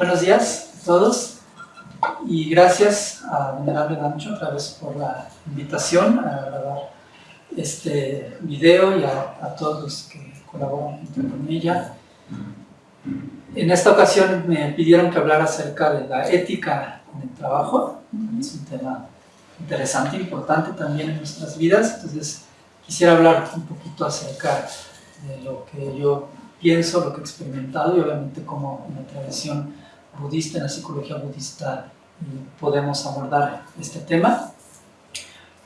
Buenos días a todos y gracias a Venerable Dancho otra vez por la invitación a grabar este video y a, todos los que colaboran con ella. En esta ocasión me pidieron que hablara acerca de la ética en el trabajo, es un tema interesante, importante también en nuestras vidas, entonces quisiera hablar un poquito acerca de lo que yo pienso, lo que he experimentado y obviamente cómo en la tradición budista, en la psicología budista, podemos abordar este tema.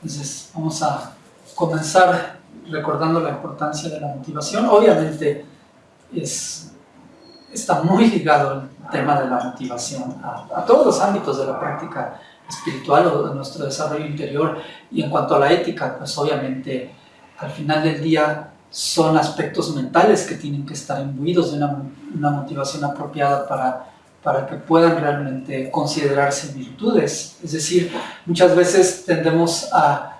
Entonces, vamos a comenzar recordando la importancia de la motivación. Obviamente, es, está muy ligado el tema de la motivación a, todos los ámbitos de la práctica espiritual o de nuestro desarrollo interior. Y en cuanto a la ética, pues obviamente, al final del día, son aspectos mentales que tienen que estar imbuidos de una, una motivación apropiada para para que puedan realmente considerarse virtudes. Es decir, muchas veces tendemos a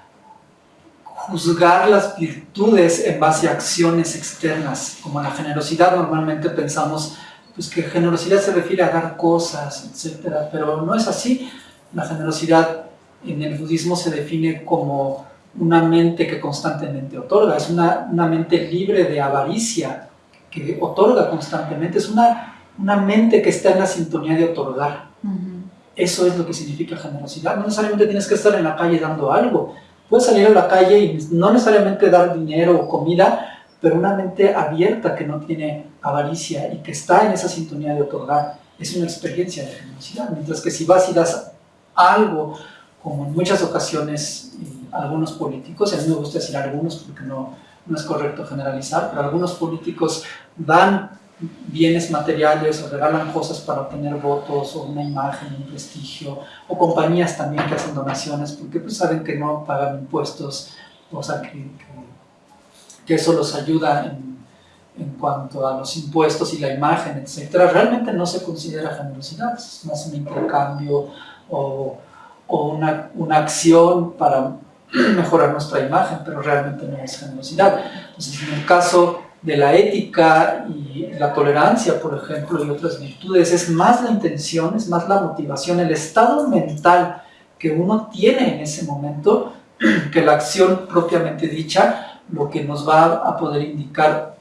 juzgar las virtudes en base a acciones externas, como la generosidad normalmente pensamos pues que generosidad se refiere a dar cosas, etc. Pero no es así. La generosidad en el budismo se define como una mente que constantemente otorga, es una, una mente libre de avaricia, que otorga constantemente, es una una mente que está en la sintonía de otorgar. Eso es lo que significa generosidad. No necesariamente tienes que estar en la calle dando algo. Puedes salir a la calle y no necesariamente dar dinero o comida, pero una mente abierta que no tiene avaricia y que está en esa sintonía de otorgar. Es una experiencia de generosidad. Mientras que si vas y das algo, como en muchas ocasiones algunos políticos, a mí me gusta decir algunos porque no, no es correcto generalizar, pero algunos políticos dan bienes materiales o regalan cosas para obtener votos o una imagen, un prestigio, o compañías también que hacen donaciones porque pues saben que no pagan impuestos, o sea, que, que, eso los ayuda en, en, cuanto a los impuestos y la imagen, etc. Realmente no se considera generosidad, es más un intercambio o, o una, una acción para mejorar nuestra imagen, pero realmente no es generosidad. Entonces, en el caso de la ética y la tolerancia, por ejemplo, y otras virtudes, es más la intención, es más la motivación, el estado mental que uno tiene en ese momento, que la acción propiamente dicha, lo que nos va a poder indicar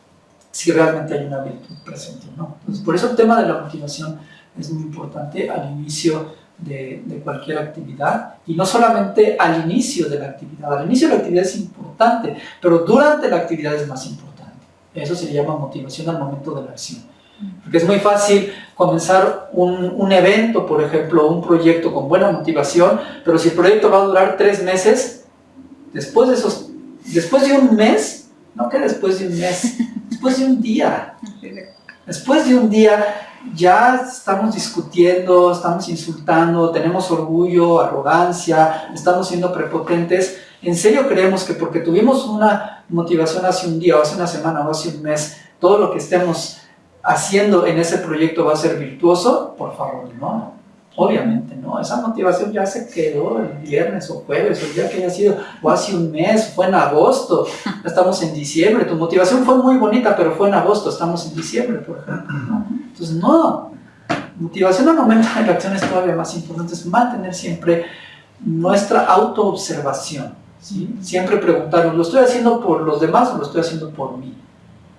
si realmente hay una virtud presente o no. Entonces, por eso el tema de la motivación es muy importante al inicio de, de, cualquier actividad y no solamente al inicio de la actividad. Al inicio de la actividad es importante, pero durante la actividad es más importante. Eso se llama motivación al momento de la acción. Porque es muy fácil comenzar un, un, evento, por ejemplo, un proyecto con buena motivación, pero si el proyecto va a durar tres meses, después de, esos, después de un mes, no que después de un mes, después de un día, después de un día ya estamos discutiendo, estamos insultando, tenemos orgullo, arrogancia, estamos siendo prepotentes, ¿En serio creemos que porque tuvimos una motivación hace un día, o hace una semana, o hace un mes, todo lo que estemos haciendo en ese proyecto va a ser virtuoso? Por favor, no. Obviamente, no. Esa motivación ya se quedó el viernes o jueves, o el día que haya sido, o hace un mes, fue en agosto, estamos en diciembre. Tu motivación fue muy bonita, pero fue en agosto, estamos en diciembre, por ejemplo. Entonces, no. Motivación al momento de la acción es todavía más importante, es mantener siempre nuestra autoobservación Siempre preguntarnos, ¿lo estoy haciendo por los demás o lo estoy haciendo por mí?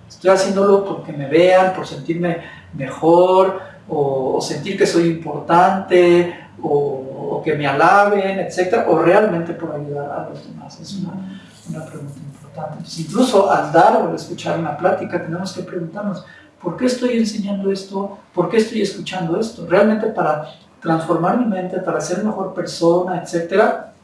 ¿Estoy haciéndolo porque me vean, por sentirme mejor, o, sentir que soy importante, o, que me alaben, etcétera, o realmente por ayudar a los demás? Es una, una pregunta importante. incluso al dar o al escuchar una plática, tenemos que preguntarnos, ¿por qué estoy enseñando esto? ¿Por qué estoy escuchando esto? ¿Realmente para transformar mi mente, para ser mejor persona, etcétera?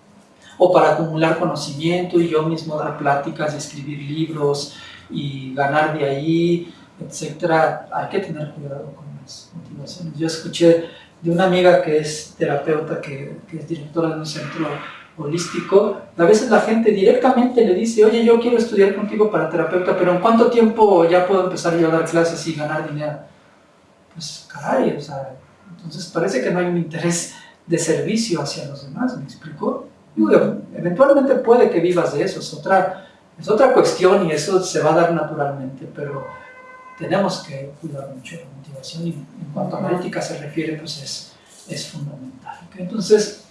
O para acumular conocimiento y yo mismo dar pláticas, escribir libros y ganar de ahí, etcétera, hay que tener cuidado con las motivaciones. Yo escuché de una amiga que es terapeuta, que, que es directora de un centro holístico, a veces la gente directamente le dice, oye, yo quiero estudiar contigo para terapeuta, pero ¿en cuánto tiempo ya puedo empezar yo a dar clases y ganar dinero? Pues caray, o sea, entonces parece que no hay un interés de servicio hacia los demás, ¿me explico? Eventualmente puede que vivas de eso, es otra, es otra cuestión y eso se va a dar naturalmente, pero tenemos que cuidar mucho la motivación y en cuanto a la ética se refiere, pues es, es fundamental. Entonces,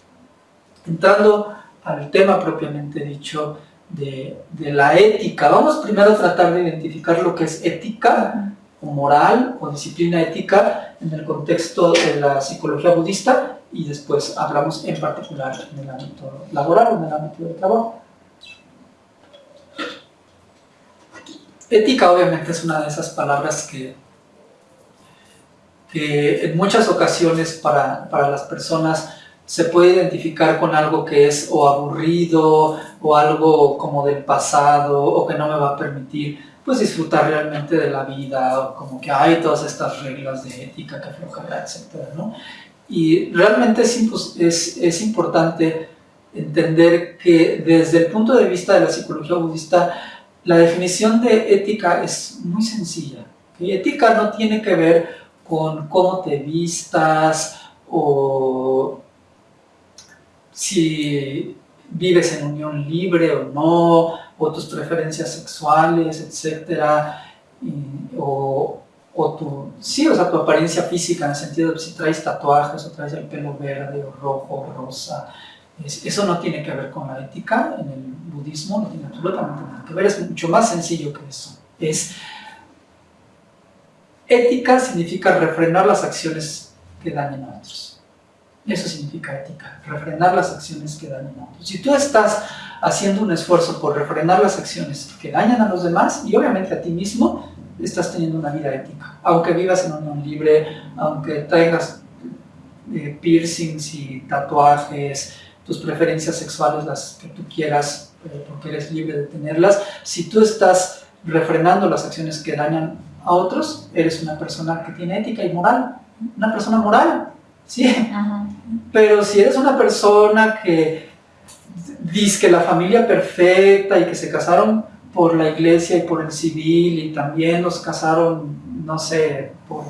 entrando al tema propiamente dicho de, de, la ética, vamos primero a tratar de identificar lo que es ética o moral o disciplina ética en el contexto de la psicología budista y después hablamos en particular en el ámbito laboral o en el ámbito del trabajo. Ética obviamente es una de esas palabras que, que en muchas ocasiones para, para las personas se puede identificar con algo que es o aburrido o algo como del pasado o que no me va a permitir pues disfrutar realmente de la vida o como que hay todas estas reglas de ética que aflojará, etc. ¿no? Y realmente es, es, importante entender que desde el punto de vista de la psicología budista la definición de ética es muy sencilla. Ética no tiene que ver con cómo te vistas o si vives en unión libre o no, o tus preferencias sexuales, tu, sí, o sea, tu apariencia física en el sentido de si traes tatuajes o traes el pelo verde o rojo o rosa, eso no tiene que ver con la ética en el budismo, no tiene absolutamente nada que ver, es mucho más sencillo que eso. Es, ética significa refrenar las acciones que dañan a otros. Eso significa ética, refrenar las acciones que dañan a otros. Si tú estás haciendo un esfuerzo por refrenar las acciones que dañan a los demás y obviamente a ti mismo, estás teniendo una vida ética. Aunque vivas en unión libre, aunque tengas eh, piercings y tatuajes, tus preferencias sexuales, las que tú quieras, eh, porque eres libre de tenerlas. Si tú estás refrenando las acciones que dañan a otros, eres una persona que tiene ética y moral, una persona moral, ¿sí? Pero si eres una persona que dice que la familia perfecta y que se casaron por la iglesia y por el civil y también los casaron, no sé, por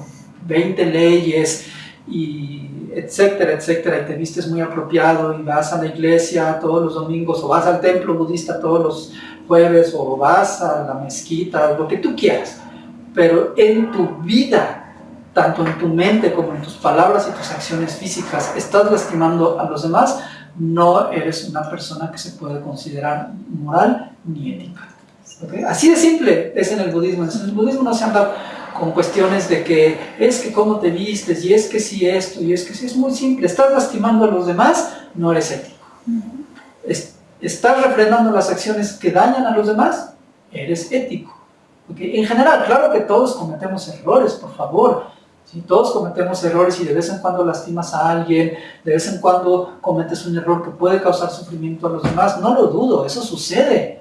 20 leyes y etcétera, etcétera, y te vistes muy apropiado y vas a la iglesia todos los domingos o vas al templo budista todos los jueves o vas a la mezquita, lo que tú quieras, pero en tu vida, tanto en tu mente como en tus palabras y tus acciones físicas, estás lastimando a los demás, no eres una persona que se puede considerar moral ni ética. Así de simple es en el budismo. En el budismo no se anda con cuestiones de que es que cómo te vistes, y es que si esto, y es que si es muy simple, estás lastimando a los demás, no eres ético. estás refrenando las acciones que dañan a los demás, eres ético. En general, claro que todos cometemos errores, por favor. si Todos cometemos errores y de vez en cuando lastimas a alguien, de vez en cuando cometes un error que puede causar sufrimiento a los demás, no lo dudo, eso sucede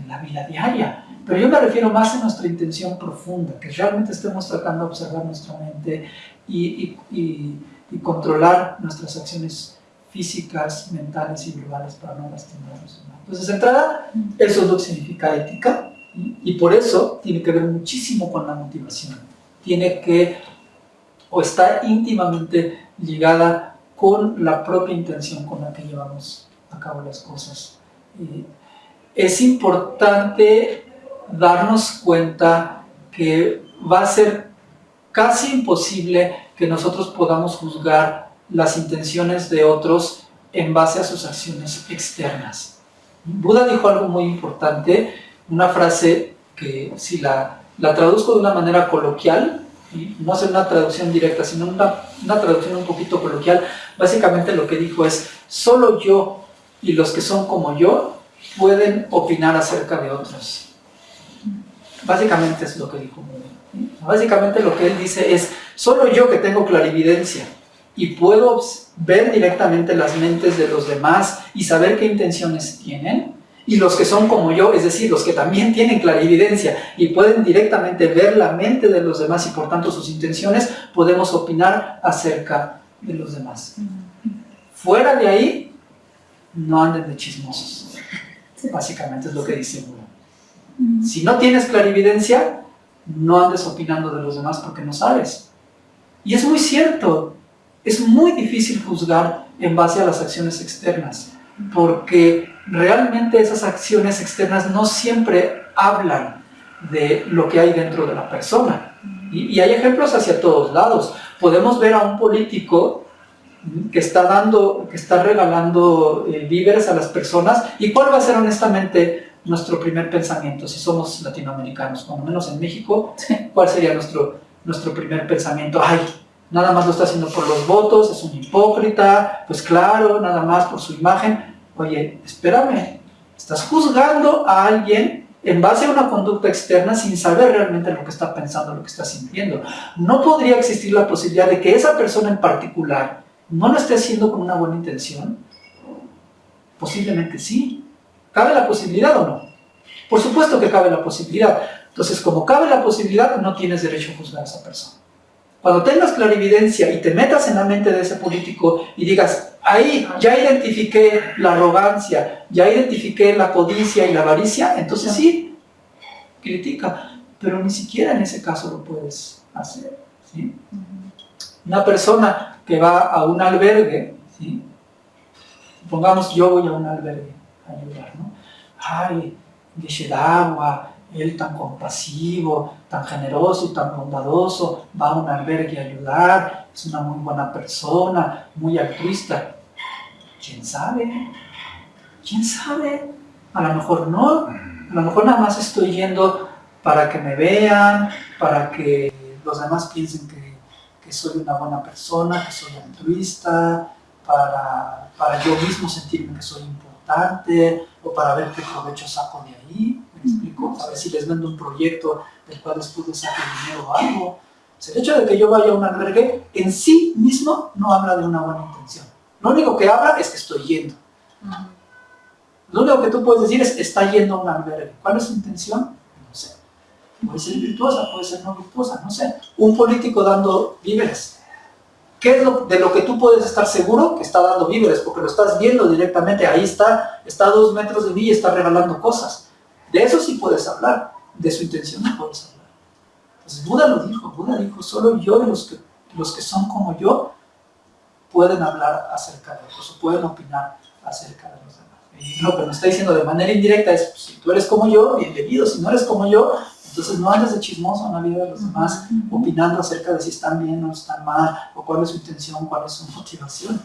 en la vida diaria. Pero yo me refiero más a nuestra intención profunda, que realmente estemos tratando de observar nuestra mente y, controlar nuestras acciones físicas, mentales y verbales para no lastimar a los demás. Entonces, de entrada, eso es lo que significa ética y por eso tiene que ver muchísimo con la motivación. Tiene que, o está íntimamente ligada con la propia intención con la que llevamos a cabo las cosas. Es importante darnos cuenta que va a ser casi imposible que nosotros podamos juzgar las intenciones de otros en base a sus acciones externas. Buda dijo algo muy importante, una frase que si la, la traduzco de una manera coloquial, no es una traducción directa, sino una, una traducción un poquito coloquial, básicamente lo que dijo es, solo yo y los que son como yo pueden opinar acerca de otros. Básicamente es lo que dijo Básicamente lo que él dice es, solo yo que tengo clarividencia y puedo ver directamente las mentes de los demás y saber qué intenciones tienen, y los que son como yo, es decir, los que también tienen clarividencia y pueden directamente ver la mente de los demás y por tanto sus intenciones, podemos opinar acerca de los demás. Fuera de ahí, no anden de chismosos. Básicamente es lo que dice si no tienes clarividencia, no andes opinando de los demás porque no sabes. Y es muy cierto, es muy difícil juzgar en base a las acciones externas, porque realmente esas acciones externas no siempre hablan de lo que hay dentro de la persona. Y, hay ejemplos hacia todos lados. Podemos ver a un político que está dando, que está regalando eh, víveres a las personas. ¿Y cuál va a ser honestamente nuestro primer pensamiento si somos latinoamericanos? Cuando menos en México, ¿cuál sería nuestro, nuestro primer pensamiento? Ay, nada más lo está haciendo por los votos, es un hipócrita, pues claro, nada más por su imagen. Oye, espérame, estás juzgando a alguien en base a una conducta externa sin saber realmente lo que está pensando, lo que está sintiendo. No podría existir la posibilidad de que esa persona en particular no lo esté haciendo con una buena intención. Posiblemente sí. ¿Cabe la posibilidad o no? Por supuesto que cabe la posibilidad. Entonces, como cabe la posibilidad, no tienes derecho a juzgar a esa persona. Cuando tengas clarividencia y te metas en la mente de ese político y digas, ahí ya identifiqué la arrogancia, ya identifiqué la codicia y la avaricia, entonces sí, critica, pero ni siquiera en ese caso lo puedes hacer. Una persona que va a un albergue, ¿sí? pongamos yo voy a un albergue a ayudar, ¿no? Ay, agua, él tan compasivo, tan generoso y tan bondadoso, va a un albergue a ayudar, es una muy buena persona, muy altruista. ¿Quién sabe? ¿Quién sabe? A lo mejor no, a lo mejor nada más estoy yendo para que me vean, para que los demás piensen que, soy una buena persona, que soy altruista, para, para yo mismo sentirme que soy importante, o para ver qué provecho saco de ahí explico? A ver si les vendo un proyecto del cual les pude sacar dinero o algo. el hecho de que yo vaya a un albergue en sí mismo no habla de una buena intención. Lo único que habla es que estoy yendo. Lo único que tú puedes decir es, está yendo a un albergue. ¿Cuál es su intención? Puede ser virtuosa, puede ser no virtuosa, no sé. Un político dando víveres. ¿Qué es lo, de lo que tú puedes estar seguro que está dando víveres? Porque lo estás viendo directamente, ahí está, está a dos metros de mí y está regalando cosas. De eso sí puedes hablar, de su intención no puedes hablar. Entonces Buda lo dijo, Buda dijo, solo yo y los que, los que son como yo pueden hablar acerca de eso, o pueden opinar acerca de los demás. Y lo que me está diciendo de manera indirecta es, pues, si tú eres como yo, bienvenido, si no eres como yo, entonces no andes de chismoso en la vida de los demás, opinando acerca de si están bien o están mal, o cuál es su intención, cuál es su motivación.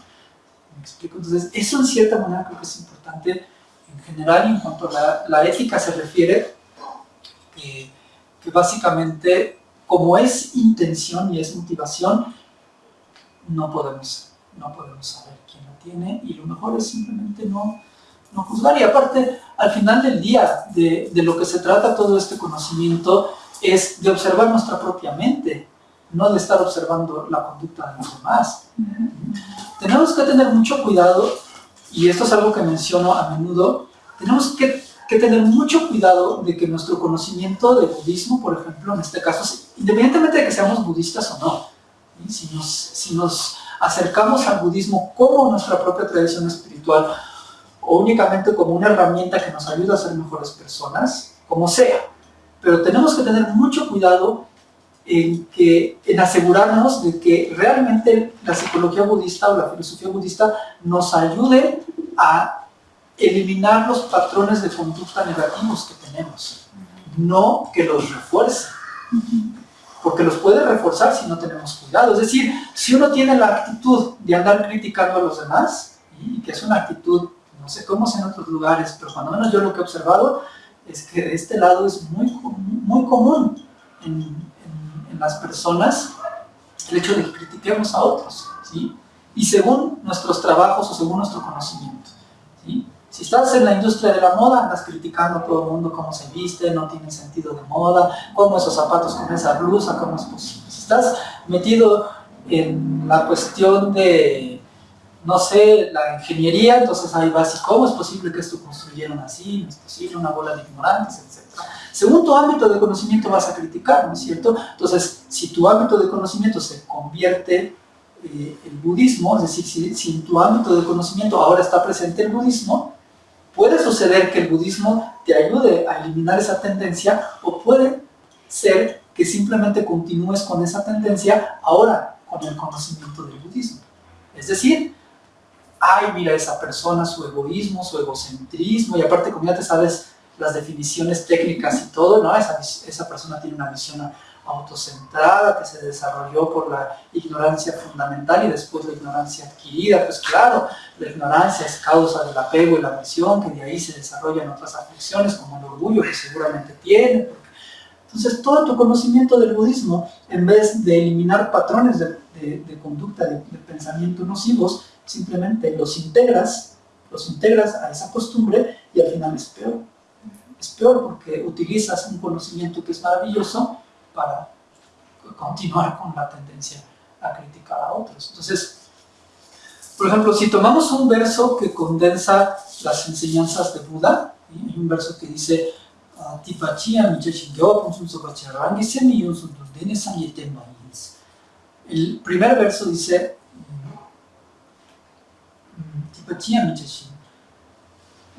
¿Me explico? Entonces, eso en cierta manera creo que es importante en general en cuanto a la, ética se refiere, que, básicamente como es intención y es motivación, no podemos, no podemos saber quién la tiene y lo mejor es simplemente no, no juzgar. Y aparte, al final del día, de, de, lo que se trata todo este conocimiento es de observar nuestra propia mente, no de estar observando la conducta de los demás. Tenemos que tener mucho cuidado y esto es algo que menciono a menudo, tenemos que, tener mucho cuidado de que nuestro conocimiento del budismo, por ejemplo, en este caso, independientemente de que seamos budistas o no, si nos, si nos acercamos al budismo como nuestra propia tradición espiritual o únicamente como una herramienta que nos ayuda a ser mejores personas, como sea. Pero tenemos que tener mucho cuidado en, que, en asegurarnos de que realmente la psicología budista o la filosofía budista nos ayude a eliminar los patrones de conducta negativos que tenemos, no que los refuerce, porque los puede reforzar si no tenemos cuidado. Es decir, si uno tiene la actitud de andar criticando a los demás, y que es una actitud, no sé cómo es en otros lugares, pero cuando menos yo lo que he observado es que de este lado es muy, muy común en, las personas el hecho de que critiquemos a otros, ¿sí? y según nuestros trabajos o según nuestro conocimiento. ¿sí? Si estás en la industria de la moda, andas criticando a todo el mundo cómo se viste, no tiene sentido de moda, cómo esos zapatos con esa blusa, cómo es posible. Si estás metido en la cuestión de, no sé, la ingeniería, entonces ahí vas y cómo es posible que esto construyeron así, no es posible, una bola de ignorantes, etc. Según tu ámbito de conocimiento vas a criticar, ¿no es cierto? Entonces, si tu ámbito de conocimiento se convierte eh, el budismo, es decir, si, si, en tu ámbito de conocimiento ahora está presente el budismo, Puede suceder que el budismo te ayude a eliminar esa tendencia o puede ser que simplemente continúes con esa tendencia ahora con el conocimiento del budismo. Es decir, ay, mira esa persona, su egoísmo, su egocentrismo, y aparte como ya te sabes las definiciones técnicas y todo, ¿no? Esa, esa persona tiene una visión autocentrada que se desarrolló por la ignorancia fundamental y después la ignorancia adquirida, pues claro, la ignorancia es causa del apego y la aversión, que de ahí se desarrollan otras aflicciones como el orgullo que seguramente tiene. Entonces todo tu conocimiento del budismo, en vez de eliminar patrones de, conducta, de, de pensamiento nocivos, simplemente los integras, los integras a esa costumbre y al final es peor. Es peor porque utilizas un conocimiento que es maravilloso para continuar con la tendencia a criticar a otros. Entonces, por ejemplo, si tomamos un verso que condensa las enseñanzas de Buda, hay un verso que dice el primer verso dice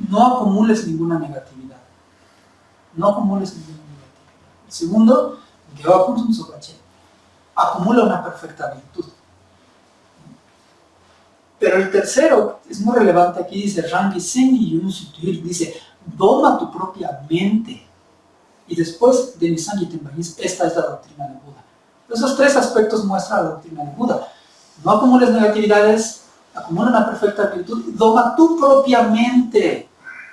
no acumules ninguna negatividad. No acumules ninguna negatividad. Segundo, acumula una perfecta virtud. Pero el tercero es muy relevante aquí, dice Rangi Sengi Yun dice, doma tu propia mente. Y después de Nisangi esta es la doctrina de Buda. Esos tres aspectos muestran la doctrina de Buda. No acumules negatividades, acumula una perfecta virtud, doma tu propia mente,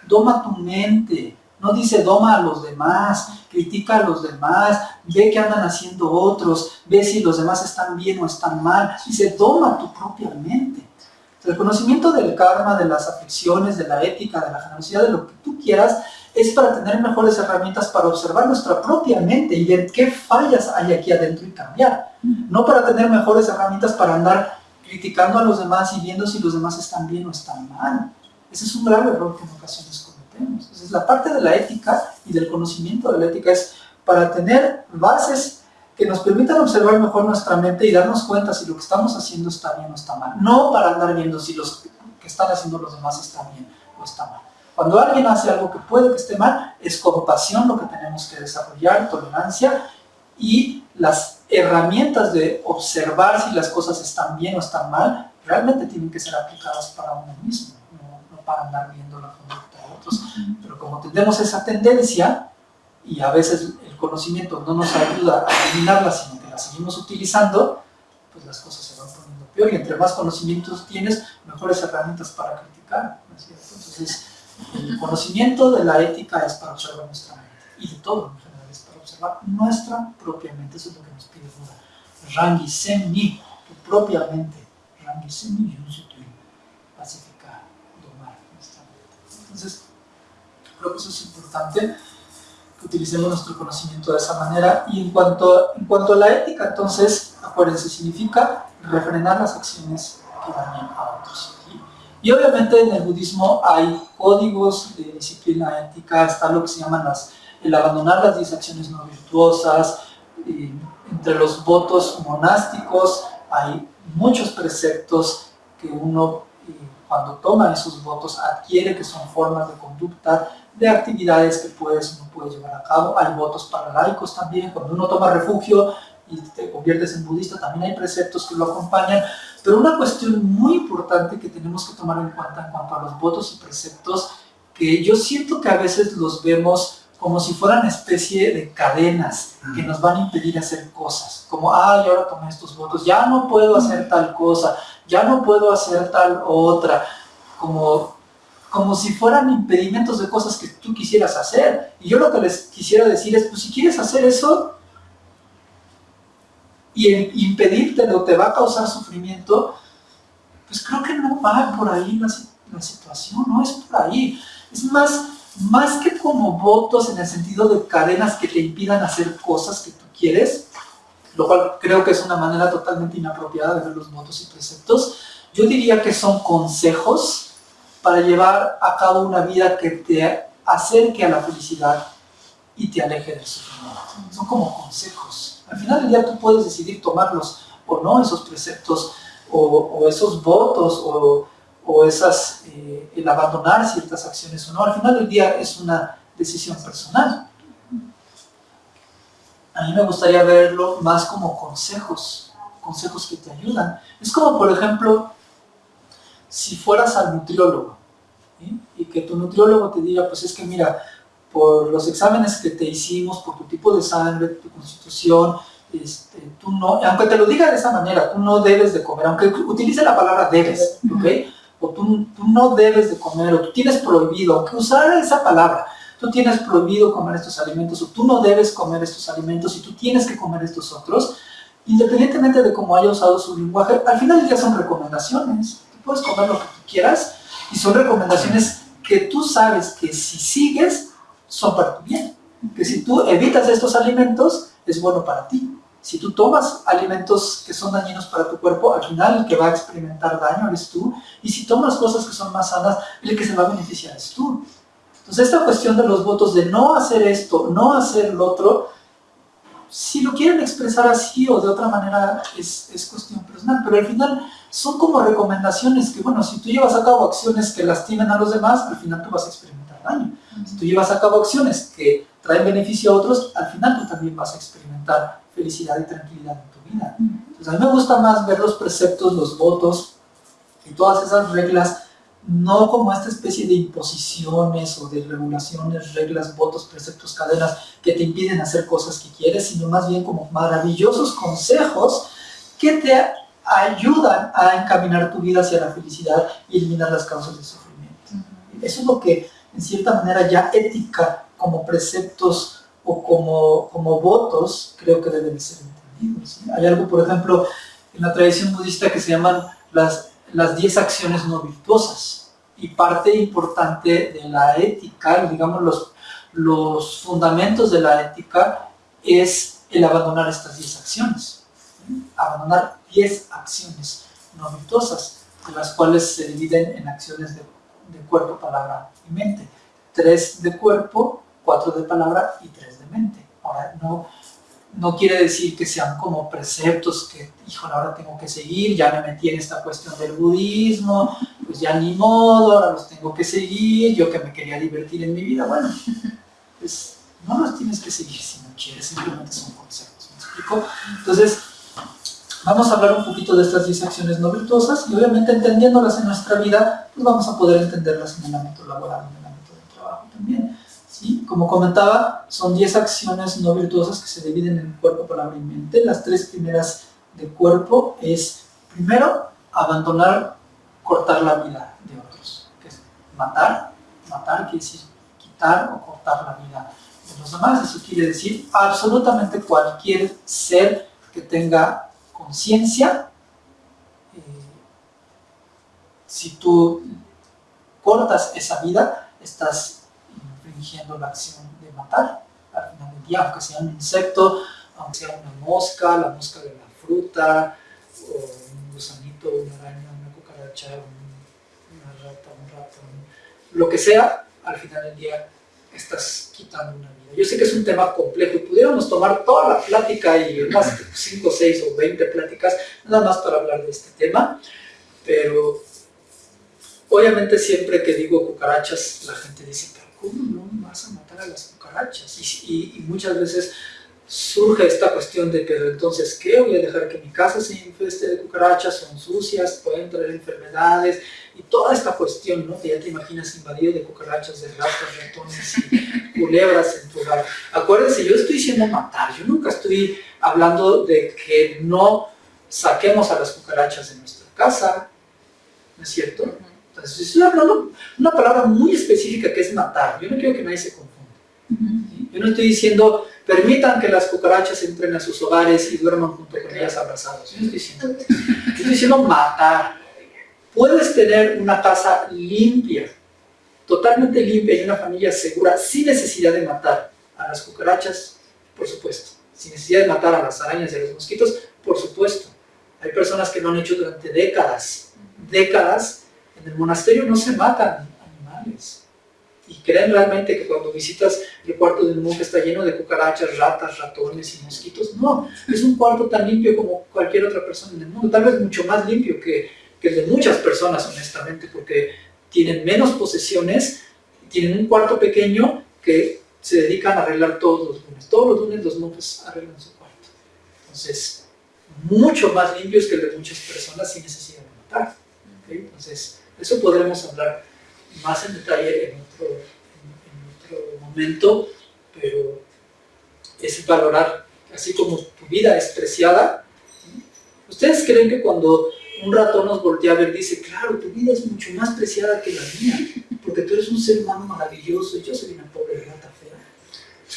doma tu mente, no dice doma a los demás, critica a los demás, ve qué andan haciendo otros, ve si los demás están bien o están mal, dice doma tu propia mente. El conocimiento del karma, de las aflicciones, de la ética, de la generosidad, de lo que tú quieras, es para tener mejores herramientas para observar nuestra propia mente y ver qué fallas hay aquí adentro y cambiar. No para tener mejores herramientas para andar criticando a los demás y viendo si los demás están bien o están mal. Ese es un grave error que en ocasiones cometemos. Entonces, la parte de la ética y del conocimiento de la ética es para tener bases que nos permitan observar mejor nuestra mente y darnos cuenta si lo que estamos haciendo está bien o está mal. No para andar viendo si los que están haciendo los demás están bien o está mal. Cuando alguien hace algo que puede que esté mal, es compasión lo que tenemos que desarrollar, tolerancia y las herramientas de observar si las cosas están bien o están mal, realmente tienen que ser aplicadas para uno mismo, no, para andar viendo la conducta de otros. Pero como tenemos esa tendencia, y a veces el conocimiento no nos ayuda a eliminarla, sino que la seguimos utilizando, pues las cosas se van poniendo peor. Y entre más conocimientos tienes, mejores herramientas para criticar. Entonces, el conocimiento de la ética es para observar nuestra mente, y de todo nuestra propia mente. Eso es lo que nos pide Buda. Rangi Senni, tu propia mente. Rangi Yunsutui, pacificar, domar nuestra mente. Entonces, creo que eso es importante que utilicemos nuestro conocimiento de esa manera. Y en cuanto, en cuanto a la ética, entonces, acuérdense, significa refrenar las acciones que dañan a otros. Y obviamente en el budismo hay códigos de disciplina ética, está lo que se llaman las, el abandonar las 10 acciones no virtuosas, entre los votos monásticos hay muchos preceptos que uno cuando toma esos votos adquiere que son formas de conducta, de actividades que puedes, uno puede llevar a cabo. Hay votos para laicos también, cuando uno toma refugio y te conviertes en budista, también hay preceptos que lo acompañan. Pero una cuestión muy importante que tenemos que tomar en cuenta en cuanto a los votos y preceptos, que yo siento que a veces los vemos como si fueran especie de cadenas que nos van a impedir hacer cosas. Como, ah, yo ahora tomé estos votos, ya no puedo hacer tal cosa, ya no puedo hacer tal otra. Como, como si fueran impedimentos de cosas que tú quisieras hacer. Y yo lo que les quisiera decir es, pues si quieres hacer eso, y el impedírtelo te va a causar sufrimiento, pues creo que no va por ahí la, la situación, no es por ahí. Es más, más que como votos en el sentido de cadenas que te impidan hacer cosas que tú quieres, lo cual creo que es una manera totalmente inapropiada de ver los votos y preceptos, yo diría que son consejos para llevar a cabo una vida que te acerque a la felicidad y te aleje del sufrimiento. Son como consejos. Al final del día tú puedes decidir tomarlos o no, esos preceptos, o, esos votos, o, o esas, eh, el abandonar ciertas acciones o no. Al final del día es una decisión personal. A mí me gustaría verlo más como consejos, consejos que te ayudan. Es como, por ejemplo, si fueras al nutriólogo y que tu nutriólogo te diga, pues es que mira, por los exámenes que te hicimos, por tu tipo de sangre, tu constitución, este, tú no, aunque te lo diga de esa manera, tú no debes de comer, aunque utilice la palabra debes, ¿ok? O tú, tú no debes de comer, o tú tienes prohibido, usar esa palabra, tú tienes prohibido comer estos alimentos, o tú no debes comer estos alimentos, y tú tienes que comer estos otros, independientemente de cómo haya usado su lenguaje, al final del día son recomendaciones. Tú puedes comer lo que tú quieras, y son recomendaciones que tú sabes que si sigues, son para tu bien. Que si tú evitas estos alimentos, es bueno para ti. Si tú tomas alimentos que son dañinos para tu cuerpo, al final el que va a experimentar daño eres tú. Y si tomas cosas que son más sanas, el que se va a beneficiar es tú. Entonces esta cuestión de los votos de no hacer esto, no hacer lo otro, si lo quieren expresar así o de otra manera es, es, cuestión personal, pero al final son como recomendaciones que, bueno, si tú llevas a cabo acciones que lastimen a los demás, al final tú vas a experimentar daño. Si tú llevas a cabo acciones que traen beneficio a otros, al final tú también vas a experimentar felicidad y tranquilidad en tu vida. Entonces a mí me gusta más ver los preceptos, los votos y todas esas reglas, no como esta especie de imposiciones o de regulaciones, reglas, votos, preceptos, cadenas que te impiden hacer cosas que quieres, sino más bien como maravillosos consejos que te ayudan a encaminar tu vida hacia la felicidad y eliminar las causas del sufrimiento. Eso es lo que en cierta manera ya ética como preceptos o como, como votos creo que deben ser entendidos. Hay algo, por ejemplo, en la tradición budista que se llaman las, las 10 acciones no virtuosas y parte importante de la ética, digamos los, los fundamentos de la ética es el abandonar estas 10 acciones, abandonar 10 acciones no virtuosas, de las cuales se dividen en acciones de, de cuerpo, palabra y mente. Tres de cuerpo, cuatro de palabra y tres Ahora, no, no quiere decir que sean como preceptos que, híjole, ahora tengo que seguir, ya me metí en esta cuestión del budismo, pues ya ni modo, ahora los tengo que seguir, yo que me quería divertir en mi vida, bueno, pues no los tienes que seguir si no quieres, simplemente son conceptos, ¿me explico? Entonces, vamos a hablar un poquito de estas 10 acciones no virtuosas y obviamente entendiéndolas en nuestra vida, pues vamos a poder entenderlas en el ámbito laboral, en el ámbito del trabajo también. Como comentaba, son 10 acciones no virtuosas que se dividen en cuerpo, palabra y mente. Las tres primeras de cuerpo es, primero, abandonar, cortar la vida de otros, que es matar, matar quiere decir quitar o cortar la vida de los demás, eso quiere decir absolutamente cualquier ser que tenga conciencia, eh, si tú cortas esa vida, estás infringiendo la acción de matar al final del día, aunque sea un insecto, aunque sea una mosca, la mosca de la fruta, un gusanito, una araña, una cucaracha, una rata, un ratón, lo que sea, al final del día estás quitando una vida. Yo sé que es un tema complejo y pudiéramos tomar toda la plática y más 5, 6 o 20 pláticas nada más para hablar de este tema, pero obviamente siempre que digo cucarachas la gente dice, ¿cómo no vas a matar a las cucarachas? Y, muchas veces surge esta cuestión de, pero entonces, ¿qué? Voy a dejar que mi casa se infeste de cucarachas, son sucias, pueden traer enfermedades, y toda esta cuestión, ¿no? Que ya te imaginas invadido de cucarachas, de ratas, ratones y culebras en tu hogar. Acuérdense, yo estoy diciendo matar, yo nunca estoy hablando de que no saquemos a las cucarachas de nuestra casa, ¿no es cierto? Entonces, estoy hablando una palabra muy específica que es matar. Yo no quiero que nadie se confunda. Yo no estoy diciendo, permitan que las cucarachas entren a sus hogares y duerman junto con ellas abrazados. Yo no estoy diciendo estoy diciendo matar. Puedes tener una casa limpia, totalmente limpia y una familia segura, sin necesidad de matar a las cucarachas, por supuesto. Sin necesidad de matar a las arañas y a los mosquitos, por supuesto. Hay personas que lo han hecho durante décadas, décadas, en el monasterio no se matan animales. Y creen realmente que cuando visitas el cuarto del monje está lleno de cucarachas, ratas, ratones y mosquitos. No, es un cuarto tan limpio como cualquier otra persona en el mundo. Tal vez mucho más limpio que, que el de muchas personas, honestamente, porque tienen menos posesiones, tienen un cuarto pequeño que se dedican a arreglar todos los lunes. Todos los lunes los monjes arreglan su cuarto. Entonces, mucho más limpios que el de muchas personas sin necesidad de matar. Entonces, eso podremos hablar más en detalle en otro, momento, pero es valorar, así como tu vida es preciada. ¿Ustedes creen que cuando un ratón nos voltea a ver, dice, claro, tu vida es mucho más preciada que la mía, porque tú eres un ser humano maravilloso y yo soy una pobre rata fea?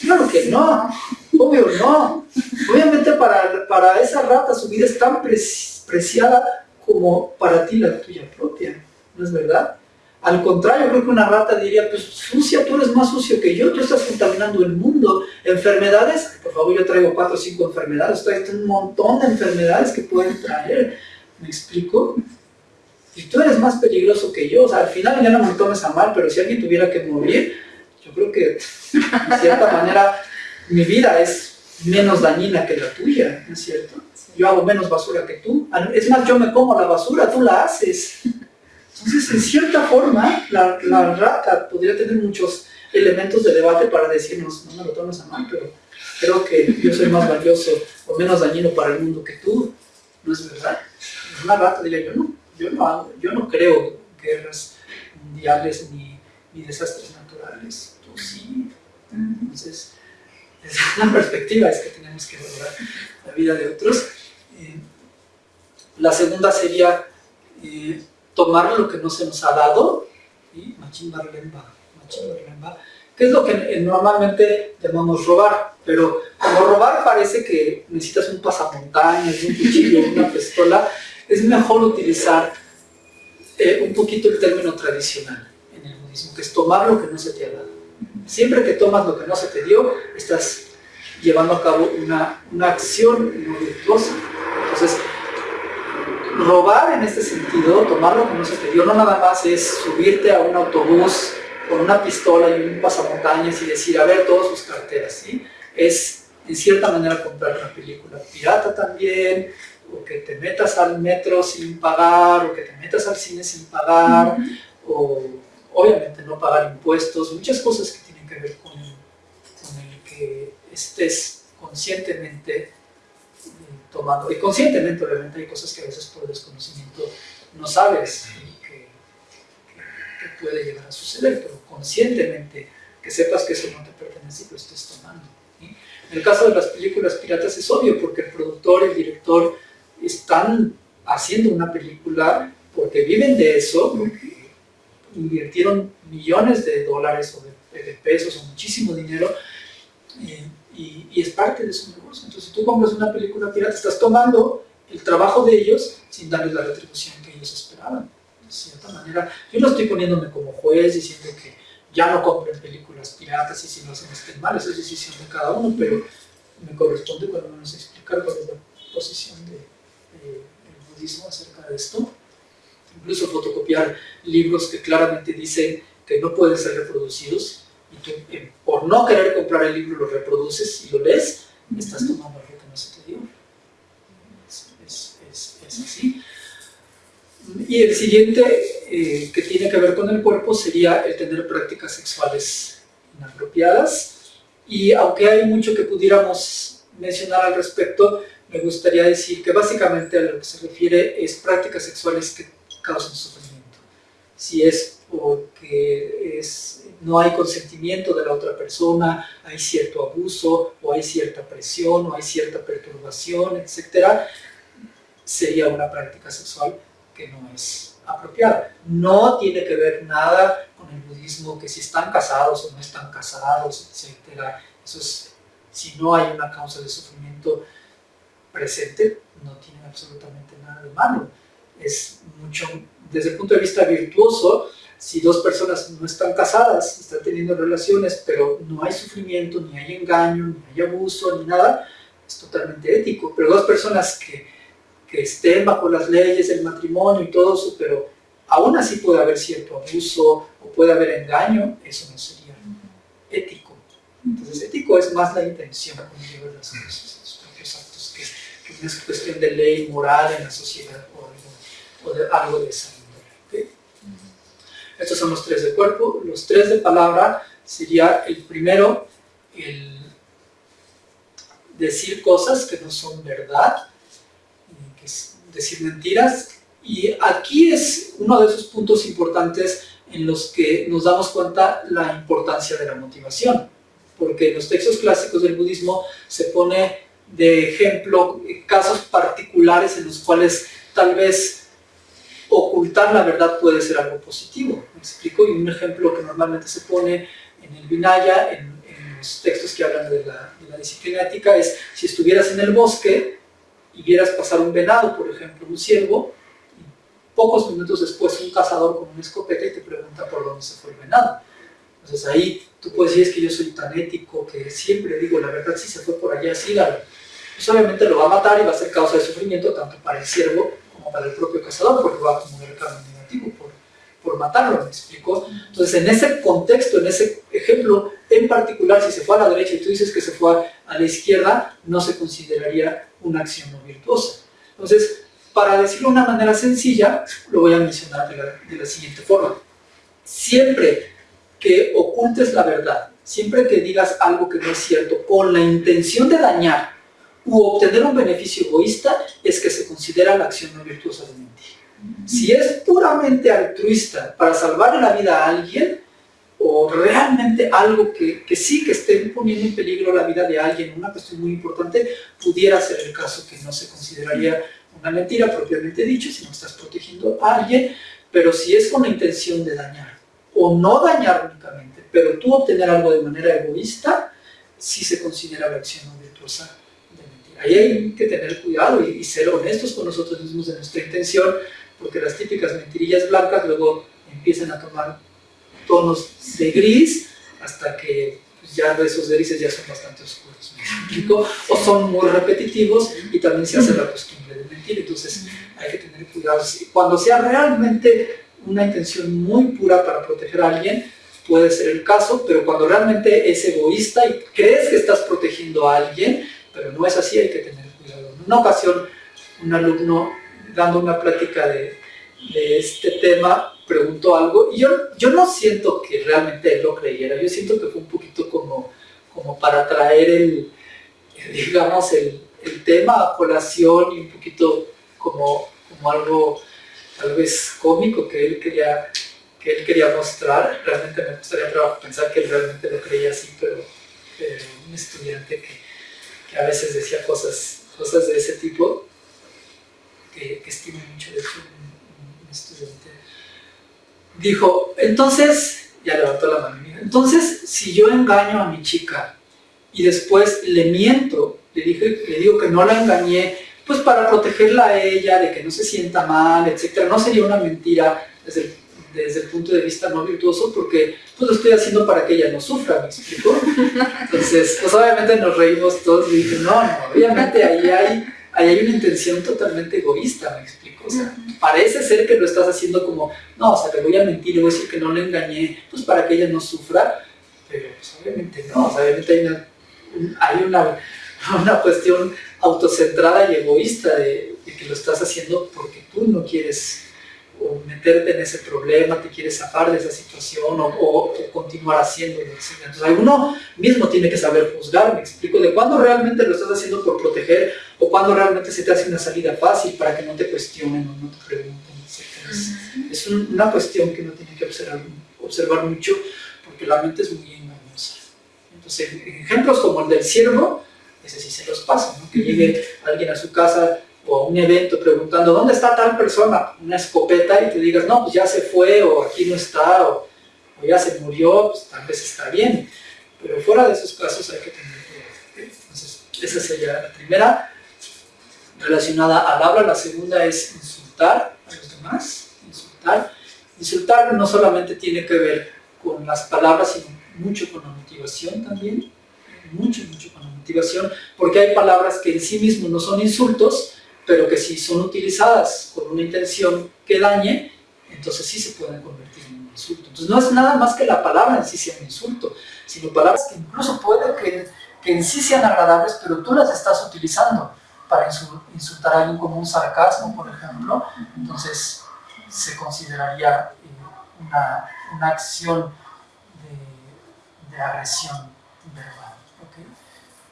Claro que no, obvio no. Obviamente para, para esa rata su vida es tan preciada como para ti la tuya propia, ¿no es verdad? Al contrario, creo que una rata diría, pues sucia, tú eres más sucio que yo, tú estás contaminando el mundo. Enfermedades, por favor, yo traigo cuatro o cinco enfermedades, traigo un montón de enfermedades que pueden traer. ¿Me explico? Y tú eres más peligroso que yo, o sea, al final ya no me tomes a mal, pero si alguien tuviera que morir, yo creo que de cierta manera mi vida es menos dañina que la tuya, ¿no es cierto? Yo hago menos basura que tú. Es más, yo me como la basura, tú la haces. Entonces, en cierta forma, la, la rata podría tener muchos elementos de debate para decirnos, no me lo tomes a mal, pero creo que yo soy más valioso o menos dañino para el mundo que tú. ¿No es verdad? Una rata diría, yo no, yo no, yo no creo guerras mundiales ni, desastres naturales. Tú sí. Entonces, desde una perspectiva es que tenemos que valorar la vida de otros. Eh, la segunda sería eh, tomar lo que no se nos ha dado, y que es lo que eh, normalmente llamamos robar, pero como robar parece que necesitas un pasamontañas, un cuchillo, una pistola, es mejor utilizar eh, un poquito el término tradicional en el budismo, que es tomar lo que no se te ha dado. Siempre que tomas lo que no se te dio, estás llevando a cabo una, una acción no virtuosa. Entonces, robar en este sentido, tomar lo que no se te dio, no nada más es subirte a un autobús con una pistola y un pasamontañas y decir, a ver todas sus carteras, ¿sí? Es, en cierta manera, comprar una película pirata también, o que te metas al metro sin pagar, o que te metas al cine sin pagar, o obviamente no pagar impuestos, muchas cosas que tienen que ver con con el que estés conscientemente y conscientemente obviamente hay cosas que a veces por desconocimiento no sabes que, puede llegar a suceder, pero conscientemente que sepas que eso no te pertenece y lo estés tomando. En el caso de las películas piratas es obvio porque el productor, el director están haciendo una película porque viven de eso, invirtieron millones de dólares o de, pesos o muchísimo dinero y, es parte de su negocio. Entonces, si tú compras una película pirata, estás tomando el trabajo de ellos sin darles la retribución que ellos esperaban. De cierta manera, yo no estoy poniéndome como juez diciendo que ya no compren películas piratas y si no hacen estén mal, esa es decisión de cada uno, pero me corresponde cuando menos explicar cuál es la posición del de, budismo acerca de esto. Incluso fotocopiar libros que claramente dicen que no pueden ser reproducidos y tú, eh, por no querer comprar el libro, lo reproduces y lo lees, estás tomando algo que no se te dio. Es, así. Y el siguiente, eh, que tiene que ver con el cuerpo, sería el tener prácticas sexuales inapropiadas. Y aunque hay mucho que pudiéramos mencionar al respecto, me gustaría decir que básicamente a lo que se refiere es prácticas sexuales que causan sufrimiento. Si es porque es no hay consentimiento de la otra persona, hay cierto abuso, o hay cierta presión, o hay cierta perturbación, etc., sería una práctica sexual que no es apropiada. No tiene que ver nada con el budismo, que si están casados o no están casados, etc. Eso es, si no hay una causa de sufrimiento presente, no tiene absolutamente nada de malo. Es mucho, desde el punto de vista virtuoso, si dos personas no están casadas, están teniendo relaciones, pero no hay sufrimiento, ni hay engaño, ni hay abuso, ni nada, es totalmente ético. Pero dos personas que, que estén bajo las leyes del matrimonio y todo eso, pero aún así puede haber cierto abuso o puede haber engaño, eso no sería ético. Entonces ético es más la intención con llevar las cosas, los propios actos, que, que es cuestión de ley moral en la sociedad o algo, de, algo de esa estos son los tres de cuerpo. Los tres de palabra sería el primero, el decir cosas que no son verdad, que es decir mentiras. Y aquí es uno de esos puntos importantes en los que nos damos cuenta la importancia de la motivación, porque en los textos clásicos del budismo se pone de ejemplo casos particulares en los cuales tal vez ocultar la verdad puede ser algo positivo. ¿Me explico? Y un ejemplo que normalmente se pone en el Vinaya, en, los textos que hablan de la, de la, disciplina ética, es si estuvieras en el bosque y vieras pasar un venado, por ejemplo, un ciervo, y pocos minutos después un cazador con una escopeta y te pregunta por dónde se fue el venado. Entonces ahí tú puedes decir, es que yo soy tan ético que siempre digo la verdad, si se fue por allá, sí, la pues obviamente lo va a matar y va a ser causa de sufrimiento tanto para el ciervo para el propio cazador, porque va a acumular karma negativo por, por matarlo, ¿me explico? Entonces, en ese contexto, en ese ejemplo en particular, si se fue a la derecha y tú dices que se fue a la izquierda, no se consideraría una acción no virtuosa. Entonces, para decirlo de una manera sencilla, lo voy a mencionar de la, de la siguiente forma. Siempre que ocultes la verdad, siempre que digas algo que no es cierto, con la intención de dañar u obtener un beneficio egoísta, es que se considera la acción no virtuosa de mentir. Si es puramente altruista para salvar la vida a alguien, o realmente algo que, que, sí que esté poniendo en peligro la vida de alguien, una cuestión muy importante, pudiera ser el caso que no se consideraría una mentira propiamente dicho, si no estás protegiendo a alguien, pero si es con la intención de dañar, o no dañar únicamente, pero tú obtener algo de manera egoísta, sí se considera la acción no virtuosa ahí hay que tener cuidado y, ser honestos con nosotros mismos de nuestra intención, porque las típicas mentirillas blancas luego empiezan a tomar tonos de gris hasta que pues, ya esos grises ya son bastante oscuros, O son muy repetitivos y también se hace la costumbre de mentir, entonces hay que tener cuidado. Cuando sea realmente una intención muy pura para proteger a alguien, puede ser el caso, pero cuando realmente es egoísta y crees que estás protegiendo a alguien, pero no es así, hay que tener cuidado. En una ocasión, un alumno dando una plática de, este tema preguntó algo y yo, yo no siento que realmente él lo creyera, yo siento que fue un poquito como, como para traer el, digamos, el, el tema a colación y un poquito como, como algo tal vez cómico que él quería que él quería mostrar, realmente me gustaría pensar que él realmente lo creía así, pero, pero un estudiante que, a veces decía cosas, cosas de ese tipo, que, que estimo mucho, de hecho, un, estudiante. Dijo, entonces, ya levantó la mano, entonces, si yo engaño a mi chica y después le miento, le, dije, le digo que no la engañé, pues para protegerla a ella, de que no se sienta mal, etcétera, no sería una mentira desde el desde el punto de vista no virtuoso porque pues lo estoy haciendo para que ella no sufra, ¿me explico? Entonces, pues obviamente nos reímos todos y dije, no, no, obviamente ahí hay, ahí hay una intención totalmente egoísta, ¿me explico? O sea, parece ser que lo estás haciendo como, no, o sea, le voy a mentir, le voy a decir que no le engañé, pues para que ella no sufra, pero pues obviamente no, o sea, obviamente hay una, hay una, una cuestión autocentrada y egoísta de, de que lo estás haciendo porque tú no quieres o meterte en ese problema, te quieres zafar de esa situación o, continuar haciéndolo. Entonces uno mismo tiene que saber juzgar, me explico, de cuándo realmente lo estás haciendo por proteger o cuándo realmente se te hace una salida fácil para que no te cuestionen o no te pregunten, etc. Es, una cuestión que uno tiene que observar, observar mucho porque la mente es muy engañosa. Entonces, ejemplos como el del ciervo, ese sí se los pasa, ¿no? que llegue alguien a su casa o un evento preguntando ¿dónde está tal persona? Una escopeta y te digas, no, pues ya se fue o aquí no está o, ya se murió, pues tal vez está bien. Pero fuera de esos casos hay que tener cuidado. Entonces, esa sería la primera relacionada al habla. La segunda es insultar a los demás. Insultar. Insultar no solamente tiene que ver con las palabras, sino mucho con la motivación también. Mucho, mucho con la motivación, porque hay palabras que en sí mismos no son insultos, pero que si son utilizadas con una intención que dañe, entonces sí se pueden convertir en un insulto. Entonces no es nada más que la palabra en sí sea un insulto, sino palabras que incluso pueden que, que en sí sean agradables, pero tú las estás utilizando para insultar a alguien como un sarcasmo, por ejemplo, entonces se consideraría eh, una, una acción de, de agresión verbal. ¿okay?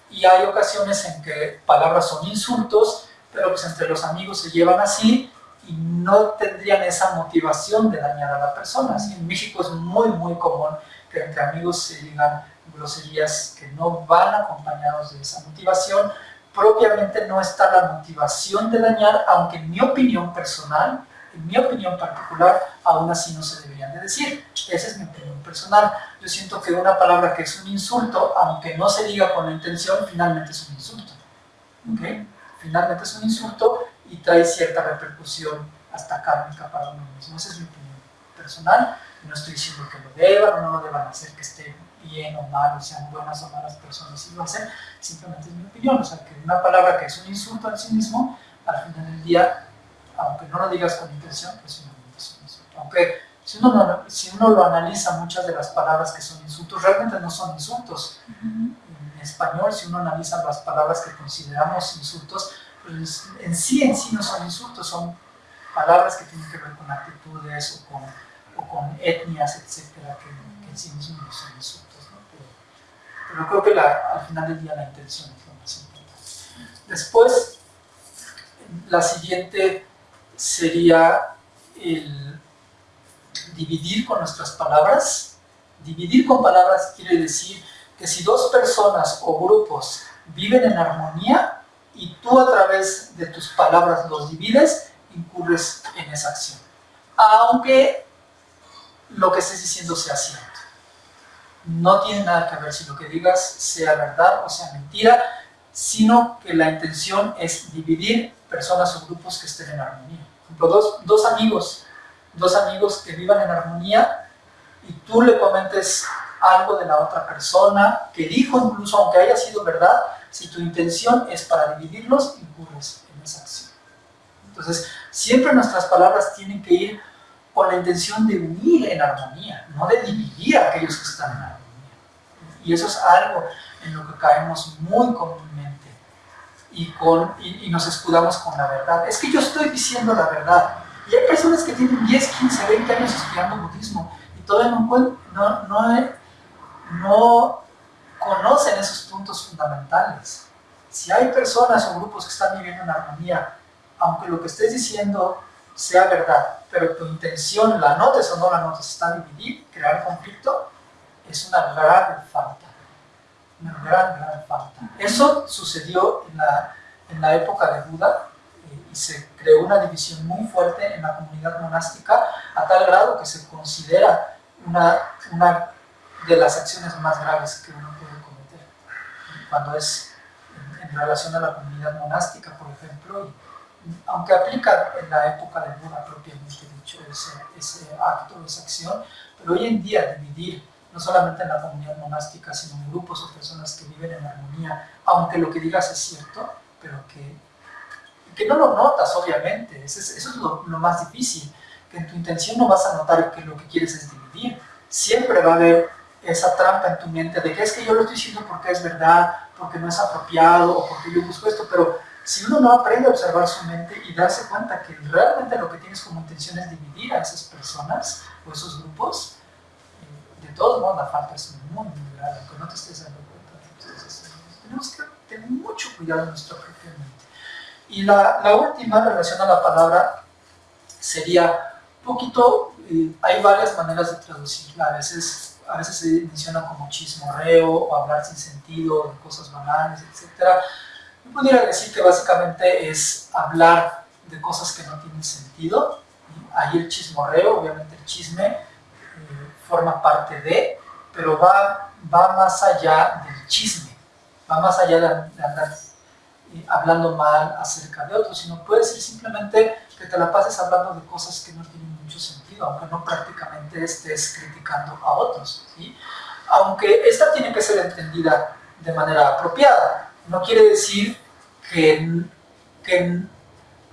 Y hay ocasiones en que palabras son insultos, pero pues entre los amigos se llevan así y no tendrían esa motivación de dañar a la persona. En México es muy, muy común que entre amigos se digan groserías que no van acompañados de esa motivación. Propiamente no está la motivación de dañar, aunque en mi opinión personal, en mi opinión particular, aún así no se deberían de decir. Esa es mi opinión personal. Yo siento que una palabra que es un insulto, aunque no se diga con la intención, finalmente es un insulto. ¿Okay? Finalmente es un insulto y trae cierta repercusión hasta kármica para uno mismo. Esa es mi opinión personal. No estoy diciendo que lo deban o no lo deban hacer, que esté bien o mal, o sean buenas o malas personas, si lo hacen, simplemente es mi opinión. O sea, que una palabra que es un insulto en sí mismo, al final del día, aunque no lo digas con intención, pues finalmente es un insulto. Aunque si uno, si uno lo analiza, muchas de las palabras que son insultos realmente no son insultos. En español, si uno analiza las palabras que consideramos insultos, pues en sí, en sí no son insultos, son palabras que tienen que ver con actitudes o con, o con etnias, etcétera, que, en sí mismos no son insultos. ¿no? Pero, creo que al final del día la intención es lo más importante. Después, la siguiente sería el dividir con nuestras palabras. Dividir con palabras quiere decir que si dos personas o grupos viven en armonía y tú a través de tus palabras los divides, incurres en esa acción. Aunque lo que estés diciendo sea cierto. No tiene nada que ver si lo que digas sea verdad o sea mentira, sino que la intención es dividir personas o grupos que estén en armonía. Por ejemplo, dos, dos amigos, dos amigos que vivan en armonía y tú le comentes algo de la otra persona que dijo incluso aunque haya sido verdad, si tu intención es para dividirlos, incurres en esa acción. Entonces, siempre nuestras palabras tienen que ir con la intención de unir en armonía, no de dividir a aquellos que están en armonía. Y eso es algo en lo que caemos muy comúnmente y, con, y, nos escudamos con la verdad. Es que yo estoy diciendo la verdad. Y hay personas que tienen 10, 15, 20 años estudiando budismo y todavía no, no, no, no conocen esos puntos fundamentales. Si hay personas o grupos que están viviendo en armonía, aunque lo que estés diciendo sea verdad, pero tu intención, la notes o no la notes, está dividir, crear conflicto, es una gran falta. Una gran, gran falta. Eso sucedió en la, en la época de Buda eh, y se creó una división muy fuerte en la comunidad monástica a tal grado que se considera una, una de las acciones más graves que uno puede cometer. Cuando es en, en relación a la comunidad monástica, por ejemplo, y, aunque aplica en la época de Buda propiamente dicho ese, ese acto, esa acción, pero hoy en día dividir no solamente en la comunidad monástica, sino en grupos o personas que viven en armonía, aunque lo que digas es cierto, pero que, que no lo notas, obviamente, eso es, eso es lo, lo, más difícil, que en tu intención no vas a notar que lo que quieres es dividir, siempre va a haber esa trampa en tu mente de que es que yo lo estoy diciendo porque es verdad, porque no es apropiado, o porque yo busco esto, pero si uno no aprende a observar su mente y darse cuenta que realmente lo que tienes como intención es dividir a esas personas o esos grupos, de todos modos la falta es muy, muy grave, aunque no te estés dando cuenta. Entonces, tenemos que tener mucho cuidado en nuestra propia mente. Y la, la última, relación a la palabra, sería poquito, eh, hay varias maneras de traducirla, a veces, a veces se menciona como chismorreo o hablar sin sentido, de cosas banales, etcétera yo pudiera decir que básicamente es hablar de cosas que no tienen sentido. Ahí el chismorreo, obviamente el chisme, eh, forma parte de, pero va, va más allá del chisme, va más allá de, andar eh, hablando mal acerca de otros, sino puede ser simplemente que te la pases hablando de cosas que no tienen mucho sentido, aunque no prácticamente estés criticando a otros. ¿sí? Aunque esta tiene que ser entendida de manera apropiada no quiere decir que, que,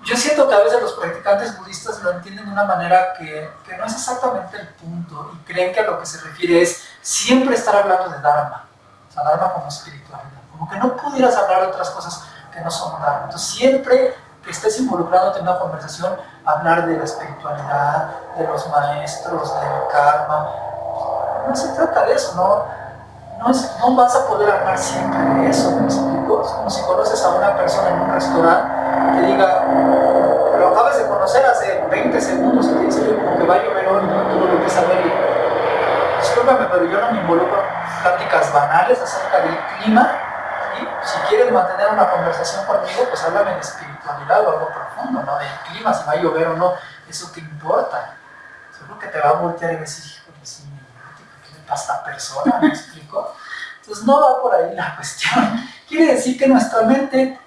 yo siento que a veces los practicantes budistas lo entienden de una manera que, que, no es exactamente el punto y creen que a lo que se refiere es siempre estar hablando de Dharma, o sea, Dharma como espiritualidad, como que no pudieras hablar de otras cosas que no son Dharma. Entonces siempre que estés involucrado en una conversación, hablar de la espiritualidad, de los maestros, del karma. No se trata de eso, ¿no? No, no vas a poder hablar siempre de eso, ¿me explico? Es como si conoces a una persona en un restaurante que diga, lo acabas de conocer hace 20 segundos y te dice que como que va a llover hoy, ¿no? tú lo empiezas a y, discúlpame, pero yo no me involucro en pláticas banales acerca del clima y si quieres mantener una conversación conmigo, pues háblame de espiritualidad o algo profundo, no del clima, si va a llover o no, eso qué importa. Seguro que te va a voltear y decir, hijo ¿qué le pasa a esta persona? ¿Me explico? Entonces no va por ahí la cuestión. Quiere decir que nuestra mente,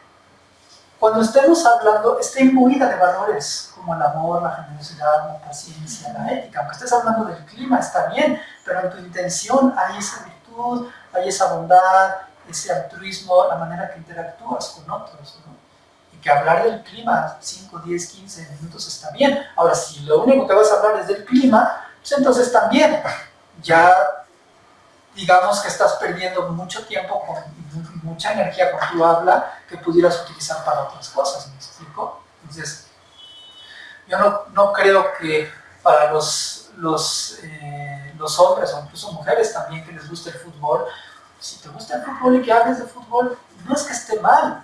cuando estemos hablando, está imbuida de valores como el amor, la generosidad, la paciencia, la ética. Aunque estés hablando del clima, está bien, pero en tu intención hay esa virtud, hay esa bondad, ese altruismo, la manera que interactúas con otros. Y que hablar del clima 5, 10, 15 minutos está bien. Ahora, si lo único que vas a hablar es del clima, pues entonces también ya digamos que estás perdiendo mucho tiempo con mucha energía con tu habla que pudieras utilizar para otras cosas, ¿me explico? Entonces, yo no, no creo que para los, los, eh, los hombres o incluso mujeres también que les guste el fútbol, si te gusta el fútbol y que hables de fútbol, no es que esté mal.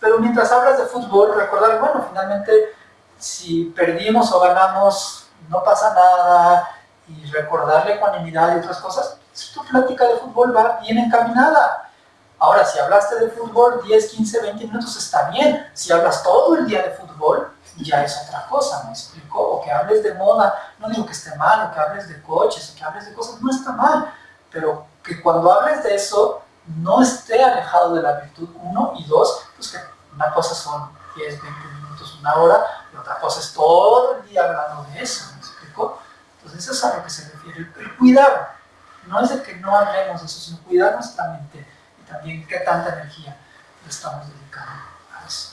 Pero mientras hablas de fútbol, recordar, bueno, finalmente si perdimos o ganamos, no pasa nada, y recordar la ecuanimidad y otras cosas, si tu plática de fútbol va bien encaminada. Ahora, si hablaste de fútbol 10, 15, 20 minutos, está bien. Si hablas todo el día de fútbol, ya es otra cosa, ¿me explico? O que hables de moda, no digo que esté mal, o que hables de coches, o que hables de cosas, no está mal, pero que cuando hables de eso no esté alejado de la virtud, uno, y dos, pues que una cosa son 10, 20 minutos, una hora, y otra cosa es todo el día hablando de eso, ¿me explico? Entonces eso es a lo que se refiere, el cuidado, no es de que no hablemos de eso, sino cuidar nuestra mente y también qué tanta energía le estamos dedicando a eso.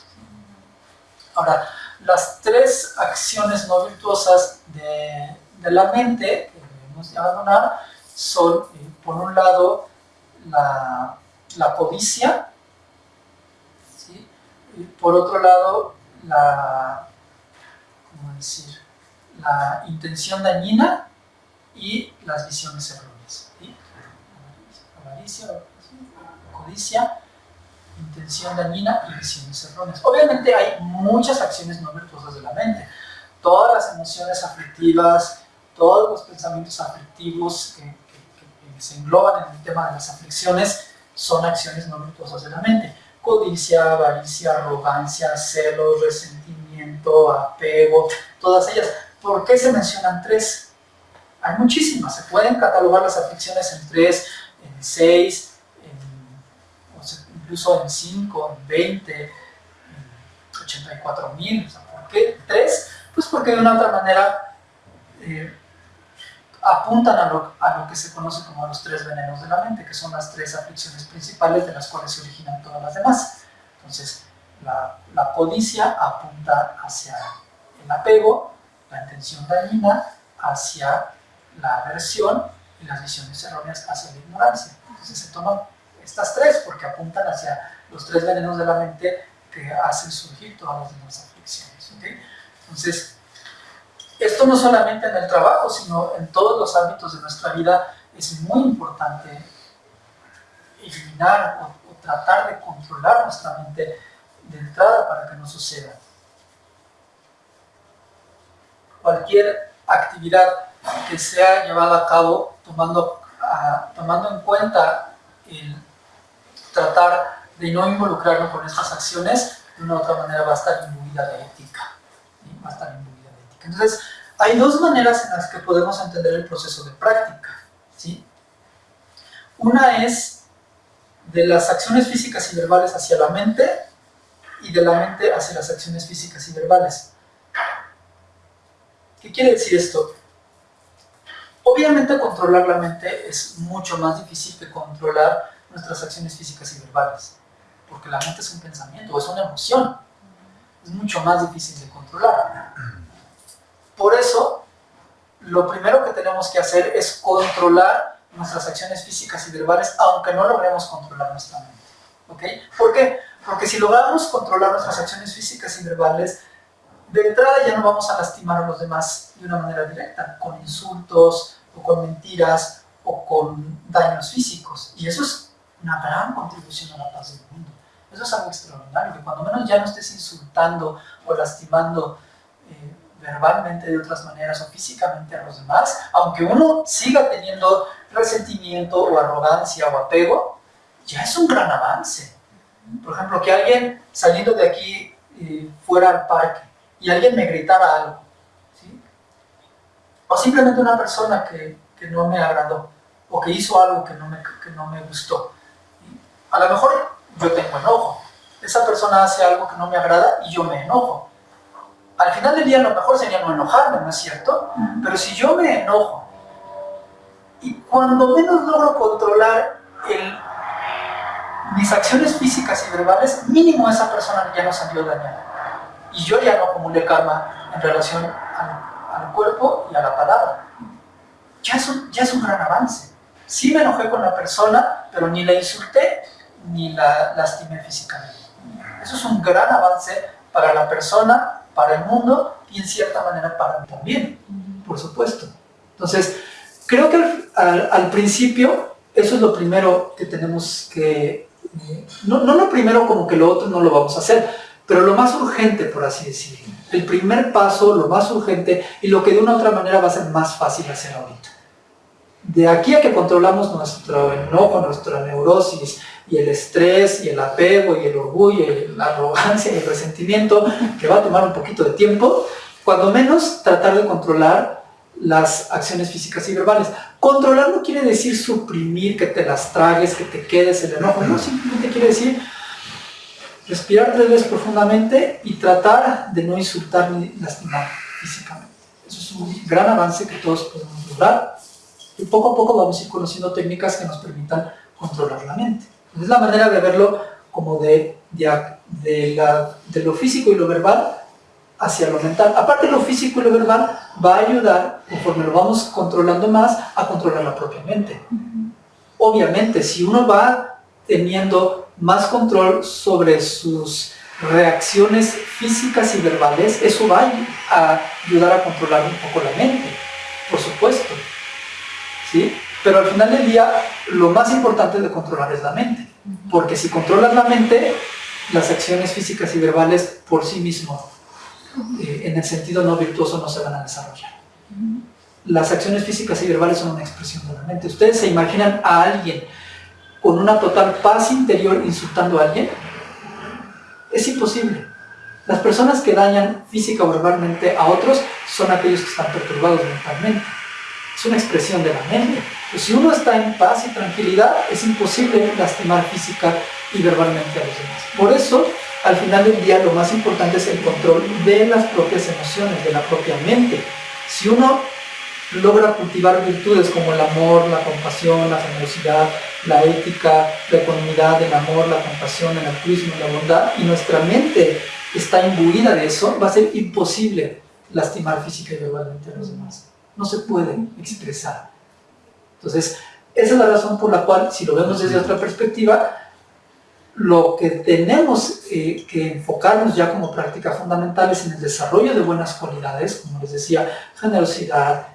Ahora, las tres acciones no virtuosas de, la mente que debemos abandonar son, eh, por un lado, la, codicia, por otro lado, la, ¿cómo decir? la intención dañina y las visiones erróneas. Avaricia, codicia, intención dañina y visiones erróneas. Obviamente hay muchas acciones no virtuosas de la mente. Todas las emociones aflictivas, todos los pensamientos aflictivos que, se engloban en el tema de las aflicciones son acciones no virtuosas de la mente. Codicia, avaricia, arrogancia, celos, resentimiento, apego, todas ellas. ¿Por qué se mencionan tres? Hay muchísimas. Se pueden catalogar las aflicciones en tres, en seis, incluso en 5, en 20, en 84 mil. ¿Por qué 3? Pues porque de una otra manera eh, apuntan a lo, a lo, que se conoce como los tres venenos de la mente, que son las tres aflicciones principales de las cuales se originan todas las demás. Entonces, la, la codicia apunta hacia el apego, la intención dañina hacia la aversión y las visiones erróneas hacia la ignorancia. Entonces se toman estas tres, porque apuntan hacia los tres venenos de la mente que hacen surgir todas las demás aflicciones. Entonces, esto no solamente en el trabajo, sino en todos los ámbitos de nuestra vida es muy importante eliminar o, tratar de controlar nuestra mente de entrada para que no suceda. Cualquier actividad que sea llevada a cabo tomando, ah, tomando en cuenta el tratar de no involucrarlo con estas acciones, de una u otra manera va a estar imbuida de ética. Va a estar imbuida de ética. Entonces, hay dos maneras en las que podemos entender el proceso de práctica. ¿sí? Una es de las acciones físicas y verbales hacia la mente y de la mente hacia las acciones físicas y verbales. ¿Qué quiere decir esto? Obviamente controlar la mente es mucho más difícil que controlar nuestras acciones físicas y verbales, porque la mente es un pensamiento, es una emoción, es mucho más difícil de controlar. Por eso, lo primero que tenemos que hacer es controlar nuestras acciones físicas y verbales, aunque no logremos controlar nuestra mente. ¿Ok? ¿Por qué? Porque si logramos controlar nuestras acciones físicas y verbales, de entrada ya no vamos a lastimar a los demás de una manera directa, con insultos, o con mentiras, o con daños físicos. Y eso es una gran contribución a la paz del mundo. Eso es algo extraordinario, que cuando menos ya no estés insultando o lastimando eh, verbalmente de otras maneras o físicamente a los demás, aunque uno siga teniendo resentimiento o arrogancia o apego, ya es un gran avance. Por ejemplo, que alguien saliendo de aquí eh, fuera al parque y alguien me gritara algo, o simplemente una persona que, no me agradó o que hizo algo que no me gustó. A lo mejor yo tengo enojo, esa persona hace algo que no me agrada y yo me enojo. Al final del día lo mejor sería no enojarme, ¿no es cierto? Pero si yo me enojo y cuando menos logro controlar el, mis acciones físicas y verbales, mínimo esa persona ya no salió dañada. Y yo ya no acumulé karma en relación al, cuerpo y a la palabra. Ya es, un, ya es un gran avance. Sí me enojé con la persona, pero ni la insulté ni la lastimé físicamente. Eso es un gran avance para la persona, para el mundo y en cierta manera para mí también, por supuesto. Entonces, creo que al, principio eso es lo primero que tenemos que... No, no lo primero como que lo otro no lo vamos a hacer, pero lo más urgente, por así decirlo. El primer paso, lo más urgente y lo que de una u otra manera va a ser más fácil hacer ahorita. De aquí a que controlamos nuestro enojo, nuestra neurosis, y el estrés y el apego y el orgullo y la arrogancia y el resentimiento, que va a tomar un poquito de tiempo, cuando menos tratar de controlar las acciones físicas y verbales. Controlar no quiere decir suprimir, que te las tragues, que te quedes el enojo, no, simplemente quiere decir respirar tres veces profundamente y tratar de no insultar ni lastimar físicamente. Eso es un gran avance que todos podemos lograr y poco a poco vamos a ir conociendo técnicas que nos permitan controlar la mente. Es la manera de verlo como de, de, la, de, lo físico y lo verbal hacia lo mental. Aparte lo físico y lo verbal va a ayudar, conforme lo vamos controlando más, a controlar la propia mente. Obviamente, si uno va teniendo más control sobre sus reacciones físicas y verbales, eso va a ayudar a controlar un poco la mente, por supuesto. ¿Sí? Pero al final del día, lo más importante de controlar es la mente. Porque si controlas la mente, las acciones físicas y verbales por sí mismos, eh, en el sentido no virtuoso, no se van a desarrollar. Las acciones físicas y verbales son una expresión de la mente. ¿Ustedes se imaginan a alguien con una total paz interior insultando a alguien? Es imposible. Las personas que dañan física o verbalmente a otros son aquellos que están perturbados mentalmente. Es una expresión de la mente. Pues si uno está en paz y tranquilidad, es imposible lastimar física y verbalmente a los demás. Por eso, al final del día, lo más importante es el control de las propias emociones, de la propia mente. Si uno logra cultivar virtudes como el amor, la compasión, la generosidad, la ética, la ecuanimidad, el amor, la compasión, el altruismo, la bondad, y nuestra mente está imbuida de eso, va a ser imposible lastimar física y verbalmente a los demás. No se puede expresar. Entonces, esa es la razón por la cual, si lo vemos desde otra perspectiva, lo que tenemos eh, que enfocarnos ya como práctica fundamental es en el desarrollo de buenas cualidades, como les decía, generosidad,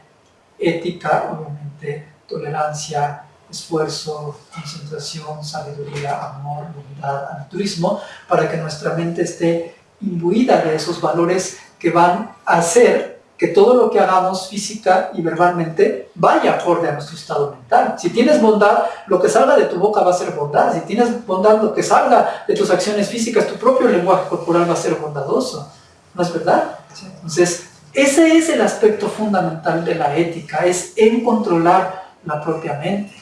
ética, obviamente, tolerancia, esfuerzo, concentración, sabiduría, amor, bondad, altruismo, para que nuestra mente esté imbuida de esos valores que van a hacer que todo lo que hagamos física y verbalmente vaya acorde a nuestro estado mental. Si tienes bondad, lo que salga de tu boca va a ser bondad. Si tienes bondad, lo que salga de tus acciones físicas, tu propio lenguaje corporal va a ser bondadoso. ¿No es verdad? Entonces, ese es el aspecto fundamental de la ética, es en controlar la propia mente.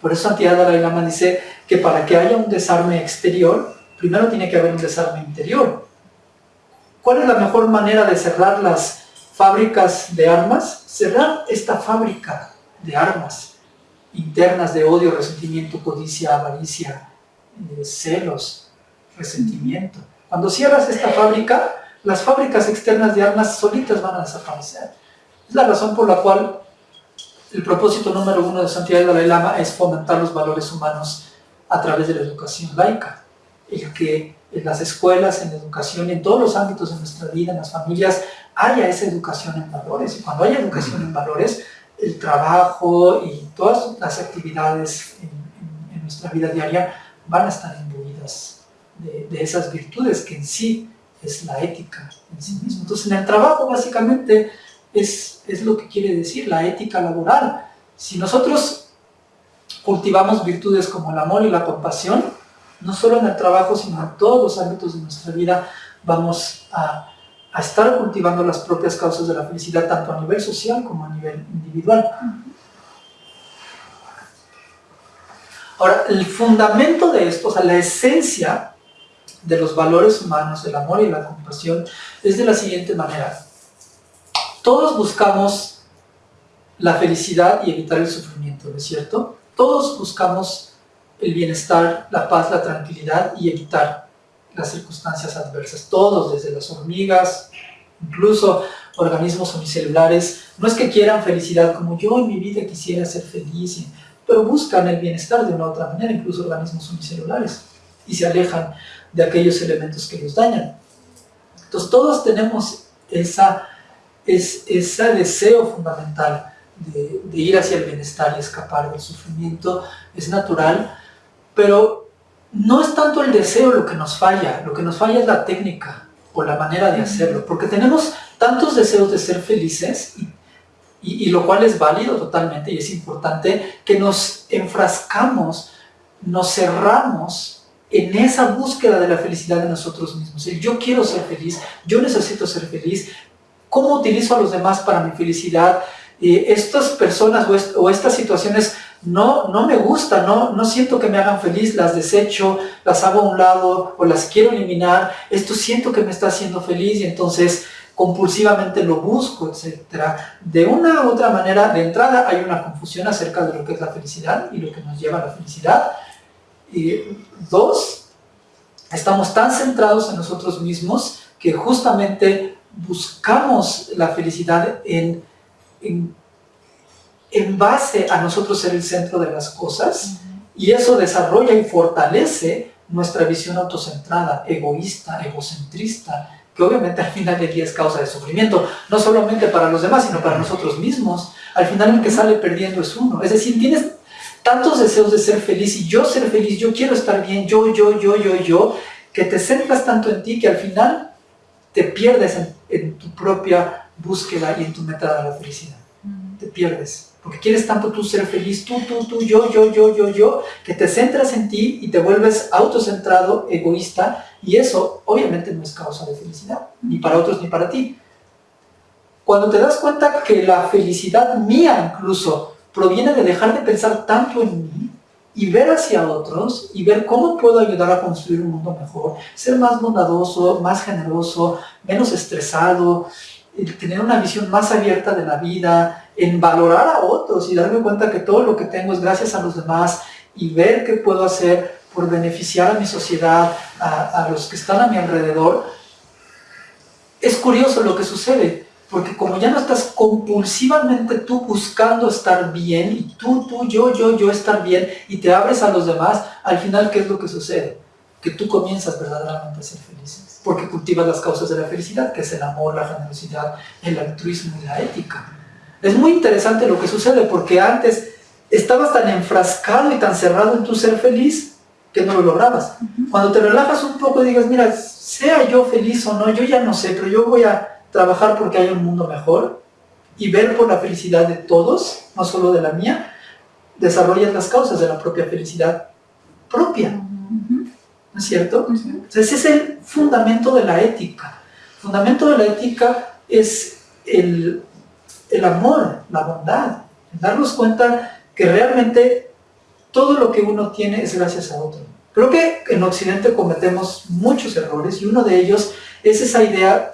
Por eso Santiago Dalai Lama dice que para que haya un desarme exterior, primero tiene que haber un desarme interior. ¿Cuál es la mejor manera de cerrar las fábricas de armas, cerrar esta fábrica de armas internas de odio, resentimiento, codicia, avaricia, eh, celos, resentimiento. Cuando cierras esta fábrica, las fábricas externas de armas solitas van a desaparecer. Es la razón por la cual el propósito número uno de Santiago Dalai Lama es fomentar los valores humanos a través de la educación laica. Y que en las escuelas, en la educación, en todos los ámbitos de nuestra vida, en las familias, haya esa educación en valores. Y cuando haya educación en valores, el trabajo y todas las actividades en, nuestra vida diaria van a estar imbuidas de, esas virtudes que en sí es la ética en sí mismo. Entonces, en el trabajo básicamente es, es lo que quiere decir la ética laboral. Si nosotros cultivamos virtudes como el amor y la compasión, no solo en el trabajo, sino en todos los ámbitos de nuestra vida, vamos a, a estar cultivando las propias causas de la felicidad, tanto a nivel social como a nivel individual. Ahora, el fundamento de esto, o sea, la esencia de los valores humanos, el amor y la compasión, es de la siguiente manera. Todos buscamos la felicidad y evitar el sufrimiento, ¿no es cierto? Todos buscamos el bienestar, la paz, la tranquilidad y evitar las circunstancias adversas. Todos, desde las hormigas, incluso organismos unicelulares, no es que quieran felicidad como yo en mi vida quisiera ser feliz, pero buscan el bienestar de una otra manera, incluso organismos unicelulares, y se alejan de aquellos elementos que los dañan. Entonces todos tenemos esa, es, ese deseo fundamental de, ir hacia el bienestar y escapar del sufrimiento, es natural, pero no es tanto el deseo lo que nos falla, lo que nos falla es la técnica o la manera de hacerlo, porque tenemos tantos deseos de ser felices y y, lo cual es válido totalmente y es importante que nos enfrascamos, nos cerramos en esa búsqueda de la felicidad de nosotros mismos. El yo quiero ser feliz, yo necesito ser feliz, ¿cómo utilizo a los demás para mi felicidad? Eh, estas personas o, estas situaciones no, no me gustan, no, no siento que me hagan feliz, las desecho, las hago a un lado o las quiero eliminar, esto siento que me está haciendo feliz y entonces compulsivamente lo busco, etc. De una u otra manera, de entrada hay una confusión acerca de lo que es la felicidad y lo que nos lleva a la felicidad. Y dos, estamos tan centrados en nosotros mismos que justamente buscamos la felicidad en, en, en base a nosotros ser el centro de las cosas y eso desarrolla y fortalece nuestra visión autocentrada, egoísta, egocentrista, que obviamente al final del día es causa de sufrimiento, no solamente para los demás, sino para nosotros mismos. Al final el que sale perdiendo es uno. Es decir, tienes tantos deseos de ser feliz y yo ser feliz, yo quiero estar bien, yo, yo, yo, yo, yo, que te centras tanto en ti que al final te pierdes en, tu propia búsqueda y en tu meta de la felicidad. Te pierdes. Porque quieres tanto tú ser feliz, tú, tú, tú, yo, yo, yo, yo, yo, que te centras en ti y te vuelves autocentrado, egoísta, y eso obviamente no es causa de felicidad, ni para otros ni para ti. Cuando te das cuenta que la felicidad mía incluso proviene de dejar de pensar tanto en mí y ver hacia otros y ver cómo puedo ayudar a construir un mundo mejor, ser más bondadoso, más generoso, menos estresado, tener una visión más abierta de la vida, en valorar a otros y darme cuenta que todo lo que tengo es gracias a los demás y ver qué puedo hacer por beneficiar a mi sociedad, a, los que están a mi alrededor, es curioso lo que sucede, porque como ya no estás compulsivamente tú buscando estar bien, y tú, tú, yo, yo, yo estar bien, y te abres a los demás, al final, ¿qué es lo que sucede? Que tú comienzas verdaderamente a ser feliz, porque cultivas las causas de la felicidad, que es el amor, la generosidad, el altruismo y la ética. Es muy interesante lo que sucede, porque antes estabas tan enfrascado y tan cerrado en tu ser feliz, que no lo lograbas. Cuando te relajas un poco y digas, mira, sea yo feliz o no, yo ya no sé, pero yo voy a trabajar porque hay un mundo mejor y ver por la felicidad de todos, no solo de la mía, desarrollas las causas de la propia felicidad propia. ¿No es cierto? Entonces ese es el fundamento de la ética. El fundamento de la ética es el, el amor, la bondad, darnos cuenta que realmente todo lo que uno tiene es gracias a otro. Creo que en Occidente cometemos muchos errores y uno de ellos es esa idea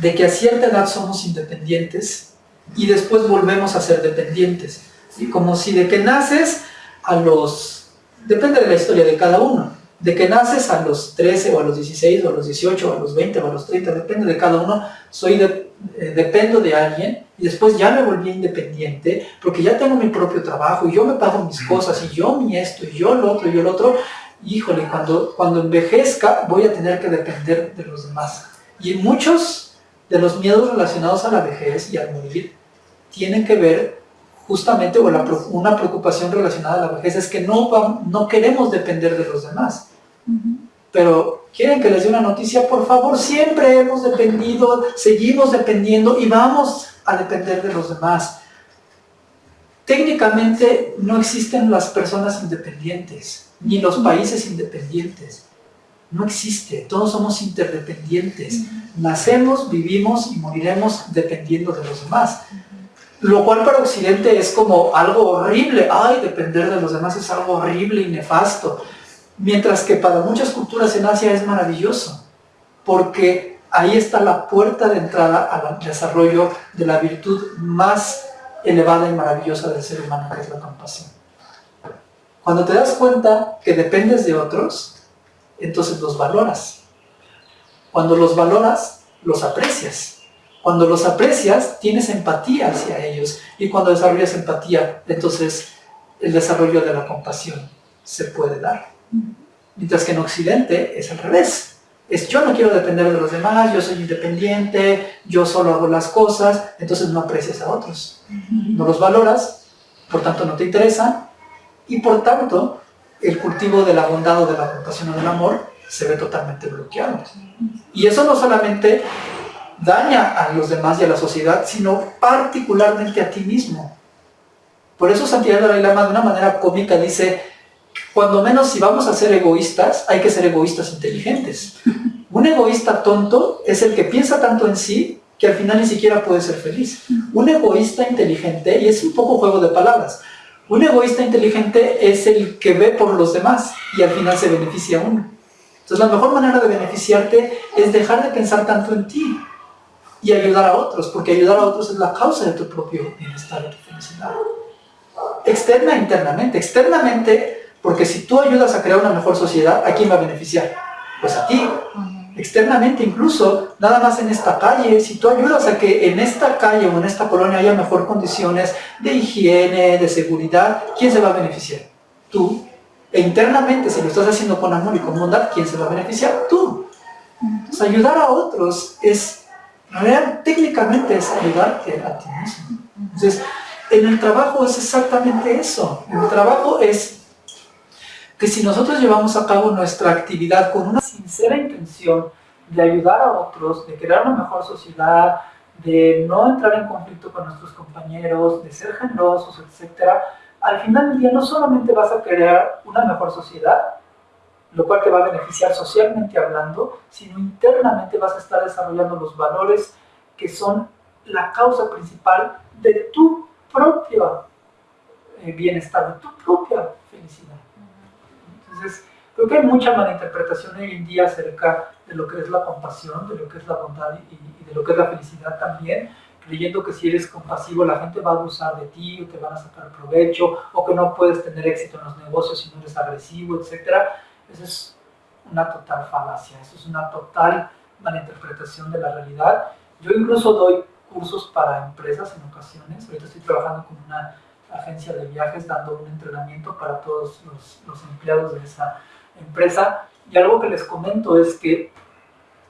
de que a cierta edad somos independientes y después volvemos a ser dependientes. Y como si de que naces a los... depende de la historia de cada uno, de que naces a los 13 o a los 16 o a los 18 o a los 20 o a los 30, depende de cada uno, soy de, eh, dependo de alguien y después ya me volví independiente porque ya tengo mi propio trabajo y yo me pago mis cosas y yo mi esto y yo lo otro y yo lo otro, híjole, cuando, cuando envejezca voy a tener que depender de los demás. Y muchos de los miedos relacionados a la vejez y al morir tienen que ver justamente, o una preocupación relacionada a la vejez es que no, no queremos depender de los demás. Pero quieren que les dé una noticia, por favor, siempre hemos dependido, seguimos dependiendo y vamos a depender de los demás. Técnicamente no existen las personas independientes, ni los países independientes. No existe, todos somos interdependientes. Nacemos, vivimos y moriremos dependiendo de los demás. Lo cual para Occidente es como algo horrible. Ay, depender de los demás es algo horrible y nefasto. Mientras que para muchas culturas en Asia es maravilloso. Porque ahí está la puerta de entrada al desarrollo de la virtud más elevada y maravillosa del ser humano, que es la compasión. Cuando te das cuenta que dependes de otros, entonces los valoras. Cuando los valoras, los aprecias. Cuando los aprecias, tienes empatía hacia ellos. Y cuando desarrollas empatía, entonces el desarrollo de la compasión se puede dar. Mientras que en Occidente es al revés. Es yo no quiero depender de los demás, yo soy independiente, yo solo hago las cosas, entonces no aprecias a otros. No los valoras, por tanto no te interesa, y por tanto el cultivo de la bondad o de la compasión o del amor se ve totalmente bloqueado. Y eso no solamente daña a los demás y a la sociedad, sino particularmente a ti mismo. Por eso Santiago Dalai Lama de una manera cómica dice, cuando menos si vamos a ser egoístas, hay que ser egoístas inteligentes. Un egoísta tonto es el que piensa tanto en sí que al final ni siquiera puede ser feliz. Un egoísta inteligente, y es un poco juego de palabras, un egoísta inteligente es el que ve por los demás y al final se beneficia a uno. Entonces la mejor manera de beneficiarte es dejar de pensar tanto en ti y ayudar a otros, porque ayudar a otros es la causa de tu propio bienestar y tu felicidad. Externa e internamente. Externamente, porque si tú ayudas a crear una mejor sociedad, ¿a quién va a beneficiar? Pues a ti. Externamente incluso, nada más en esta calle, si tú ayudas a que en esta calle o en esta colonia haya mejor condiciones de higiene, de seguridad, ¿quién se va a beneficiar? Tú. E internamente, si lo estás haciendo con amor y con bondad, ¿quién se va a beneficiar? Tú. Entonces, ayudar a otros es Real, técnicamente es ayudarte a ti mismo. Entonces, en el trabajo es exactamente eso. En el trabajo es que si nosotros llevamos a cabo nuestra actividad con una sincera intención de ayudar a otros, de crear una mejor sociedad, de no entrar en conflicto con nuestros compañeros, de ser generosos, etc., al final del día no solamente vas a crear una mejor sociedad, lo cual te va a beneficiar socialmente hablando, sino internamente vas a estar desarrollando los valores que son la causa principal de tu propio eh, bienestar, de tu propia. Entonces, creo que hay mucha malinterpretación hoy en día acerca de lo que es la compasión, de lo que es la bondad y, de lo que es la felicidad también, creyendo que si eres compasivo la gente va a abusar de ti o te van a sacar provecho o que no puedes tener éxito en los negocios si no eres agresivo, etcétera eso es una total falacia, eso es una total malinterpretación de la realidad. Yo incluso doy cursos para empresas en ocasiones, ahorita estoy trabajando con una agencia de viajes dando un entrenamiento para todos los, los empleados de esa empresa. Y algo que les comento es que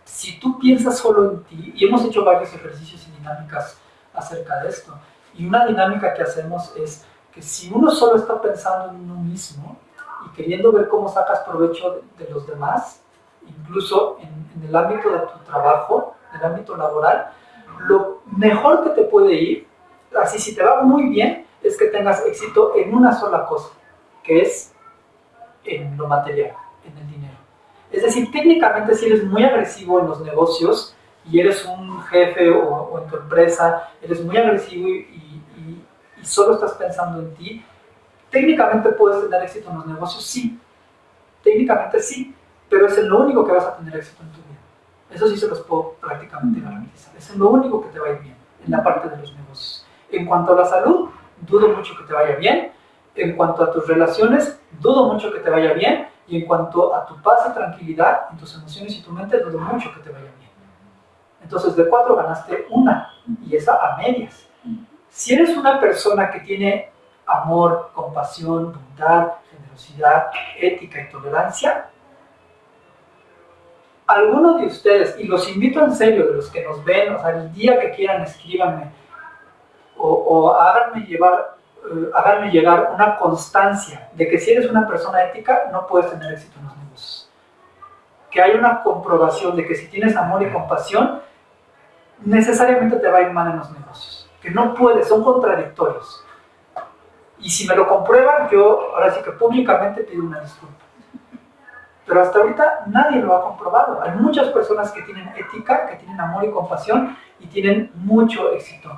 si tú piensas solo en ti, y hemos hecho varios ejercicios y dinámicas acerca de esto, y una dinámica que hacemos es que si uno solo está pensando en uno mismo, y queriendo ver cómo sacas provecho de, los demás, incluso en, el ámbito de tu trabajo, en el ámbito laboral, lo mejor que te puede ir, así si te va muy bien, es que tengas éxito en una sola cosa, que es en lo material, en el dinero. Es decir, técnicamente si eres muy agresivo en los negocios y eres un jefe o, en tu empresa, eres muy agresivo y, y solo estás pensando en ti, ¿Técnicamente puedes tener éxito en los negocios? Sí. Técnicamente sí, pero es lo único que vas a tener éxito en tu vida. Eso sí se los puedo prácticamente garantizar. Es lo único que te va a ir bien en la parte de los negocios. En cuanto a la salud, dudo mucho que te vaya bien. En cuanto a tus relaciones, dudo mucho que te vaya bien. Y en cuanto a tu paz y tranquilidad, en tus emociones y tu mente, dudo mucho que te vaya bien. Entonces, de cuatro ganaste una, y esa a medias. Si eres una persona que tiene amor, compasión, bondad, generosidad, ética y tolerancia, algunos de ustedes, y los invito en serio, de los que nos ven, o sea, el día que quieran escríbanme o, o háganme, llevar, eh, llegar una constancia de que si eres una persona ética no puedes tener éxito en los negocios. que hay una comprobación de que si tienes amor y compasión, necesariamente te va a ir mal en los negocios. Que no puedes, son contradictorios. Y si me lo comprueban, yo ahora sí que públicamente pido una disculpa. Pero hasta ahorita nadie lo ha comprobado. Hay muchas personas que tienen ética, que tienen amor y compasión y tienen mucho éxito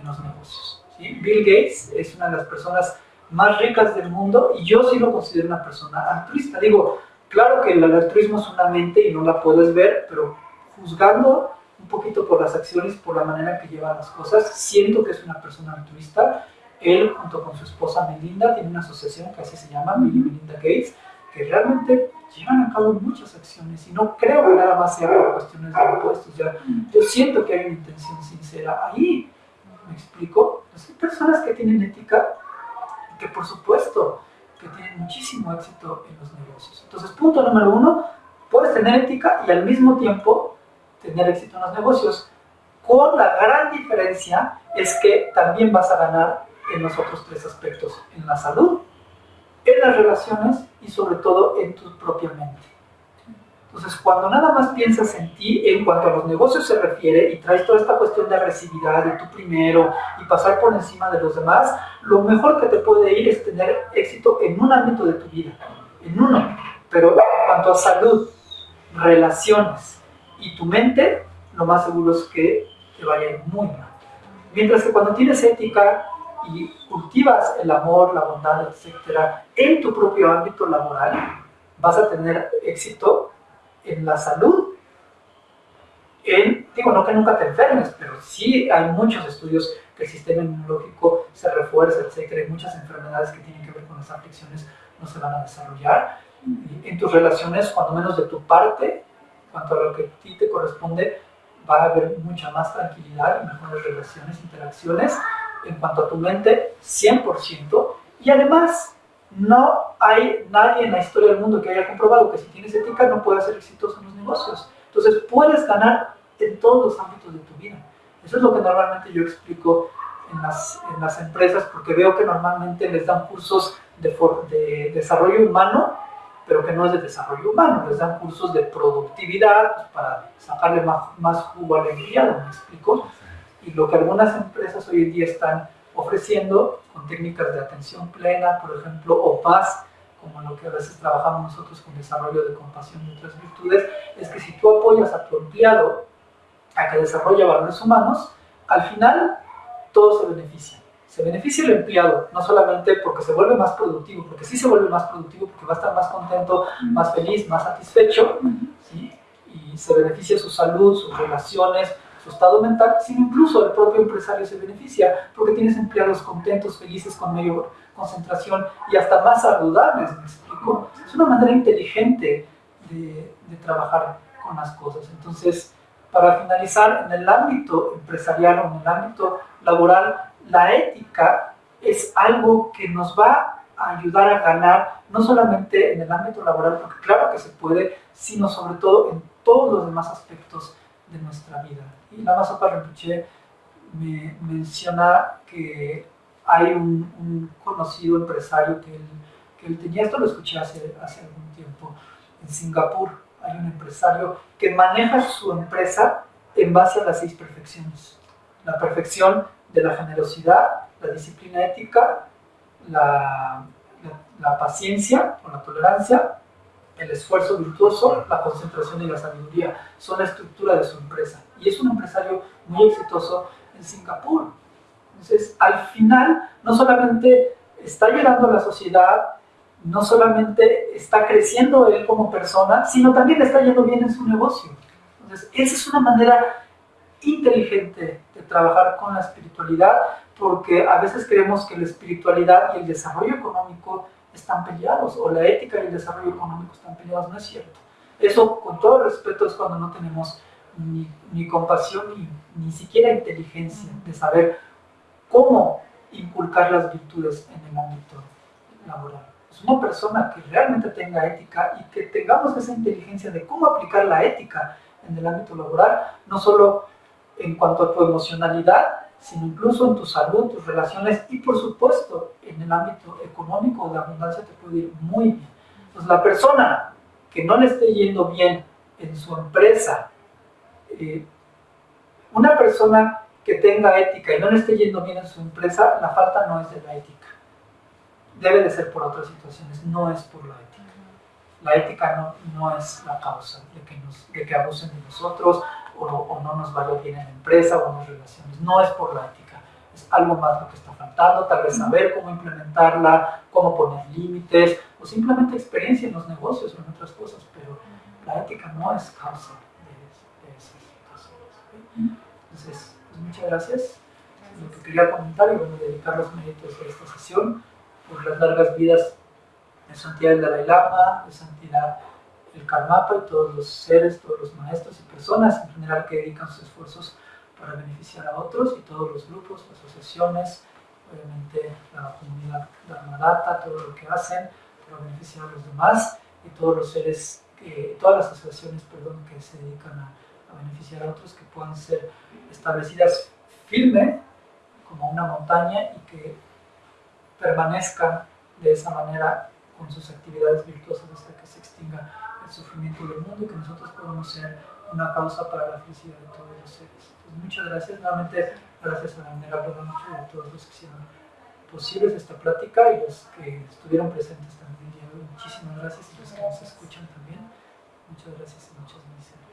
en los negocios. Bill Gates es una de las personas más ricas del mundo y yo sí lo considero una persona altruista. Digo, claro que el altruismo es una mente y no la puedes ver, pero juzgando un poquito por las acciones, por la manera que lleva las cosas, siento que es una persona altruista. Él, junto con su esposa Melinda, tiene una asociación que así se llama, Bill y Melinda Gates, que realmente llevan a cabo muchas acciones y no creo que nada más sea por cuestiones de impuestos. Ya, yo siento que hay una intención sincera ahí. ¿Me explico? Pues hay personas que tienen ética que por supuesto que tienen muchísimo éxito en los negocios. Entonces, punto número uno, puedes tener ética y al mismo tiempo tener éxito en los negocios. Con la gran diferencia es que también vas a ganar en los otros tres aspectos, en la salud, en las relaciones y sobre todo en tu propia mente. Entonces, cuando nada más piensas en ti, en cuanto a los negocios se refiere, y traes toda esta cuestión de agresividad, de tú primero, y pasar por encima de los demás, lo mejor que te puede ir es tener éxito en un ámbito de tu vida, en uno. Pero en cuanto a salud, relaciones y tu mente, lo más seguro es que te vaya muy mal. Mientras que cuando tienes ética y cultivas el amor, la bondad, etcétera, en tu propio ámbito laboral, vas a tener éxito en la salud, en, digo, no que nunca te enfermes, pero sí hay muchos estudios que el sistema inmunológico se refuerza, etcétera, hay muchas enfermedades que tienen que ver con las aflicciones no se van a desarrollar. En tus relaciones, cuando menos de tu parte, cuanto a lo que a ti te corresponde, va a haber mucha más tranquilidad y mejores relaciones, interacciones. En cuanto a tu mente, 100%. Y además, no hay nadie en la historia del mundo que haya comprobado que si tienes ética no puedes ser exitoso en los negocios. Entonces puedes ganar en todos los ámbitos de tu vida. Eso es lo que normalmente yo explico en las, en las empresas porque veo que normalmente les dan cursos de, de, desarrollo humano, pero que no es de desarrollo humano, les dan cursos de productividad pues, para sacarle más, más jugo al empleado, ¿me explico? Y lo que algunas empresas hoy en día están ofreciendo con técnicas de atención plena, por ejemplo, o paz, como lo que a veces trabajamos nosotros con desarrollo de compasión y otras virtudes, es que si tú apoyas a tu empleado a que desarrolle valores humanos, al final todo se beneficia. Se beneficia el empleado, no solamente porque se vuelve más productivo, porque sí se vuelve más productivo, porque va a estar más contento, más feliz, más satisfecho, ¿sí? y se beneficia su salud, sus relaciones, su estado mental, sino incluso el propio empresario se beneficia porque tienes empleados contentos, felices, con mayor concentración y hasta más saludables, ¿me explico? Es una manera inteligente de, de trabajar con las cosas. Entonces, para finalizar, en el ámbito empresarial o en el ámbito laboral, la ética es algo que nos va a ayudar a ganar, no solamente en el ámbito laboral, porque claro que se puede, sino sobre todo en todos los demás aspectos de nuestra vida. Y la Masopa Rinpoche me menciona que hay un, conocido empresario que él, que tenía, esto lo escuché hace, hace algún tiempo, en Singapur hay un empresario que maneja su empresa en base a las seis perfecciones. La perfección de la generosidad, la disciplina ética, la, la paciencia o la tolerancia, el esfuerzo virtuoso, la concentración y la sabiduría. Son la estructura de su empresa. Y es un empresario muy exitoso en Singapur. Entonces, al final, no solamente está ayudando a la sociedad, no solamente está creciendo él como persona, sino también está yendo bien en su negocio. Entonces, esa es una manera inteligente de trabajar con la espiritualidad, porque a veces creemos que la espiritualidad y el desarrollo económico están peleados, o la ética y el desarrollo económico están peleados, no es cierto. Eso, con todo respeto, es cuando no tenemos ni, compasión ni, ni siquiera inteligencia de saber cómo inculcar las virtudes en el ámbito laboral. Es una persona que realmente tenga ética y que tengamos esa inteligencia de cómo aplicar la ética en el ámbito laboral, no solo en cuanto a tu emocionalidad, sino incluso en tu salud, tus relaciones y por supuesto en el ámbito económico de abundancia te puede ir muy bien. Entonces la persona que no le esté yendo bien en su empresa, eh, una persona que tenga ética y no le esté yendo bien en su empresa, la falta no es de la ética. Debe de ser por otras situaciones, no es por la ética. La ética no, no es la causa de que, de que abusen de nosotros o, o no nos vaya bien en la empresa o en las relaciones. No es por la ética. Es algo más lo que está faltando, tal vez saber cómo implementarla, cómo poner límites o simplemente experiencia en los negocios o en otras cosas, pero la ética no es causa de, de esas situaciones. Entonces, pues muchas gracias. Lo que quería comentar y bueno, dedicar los méritos de esta sesión por las largas vidas de santidad del Dalai Lama, de santidad el Karmapa y todos los seres, todos los maestros y personas en general que dedican sus esfuerzos para beneficiar a otros y todos los grupos, asociaciones, obviamente la comunidad Dharmadata, todo lo que hacen para beneficiar a los demás y todos los seres, todas las asociaciones perdón, que se dedican a, beneficiar a otros que puedan ser establecidas firme como una montaña y que permanezcan de esa manera con sus actividades virtuosas hasta que se extinga el sufrimiento del mundo y que nosotros podamos ser una causa para la felicidad de todos los seres. Pues muchas gracias, nuevamente gracias a la Venerable y a todos los que hicieron posibles esta plática y los que estuvieron presentes también. Muchísimas gracias y los que nos escuchan también. Muchas gracias y muchas gracias.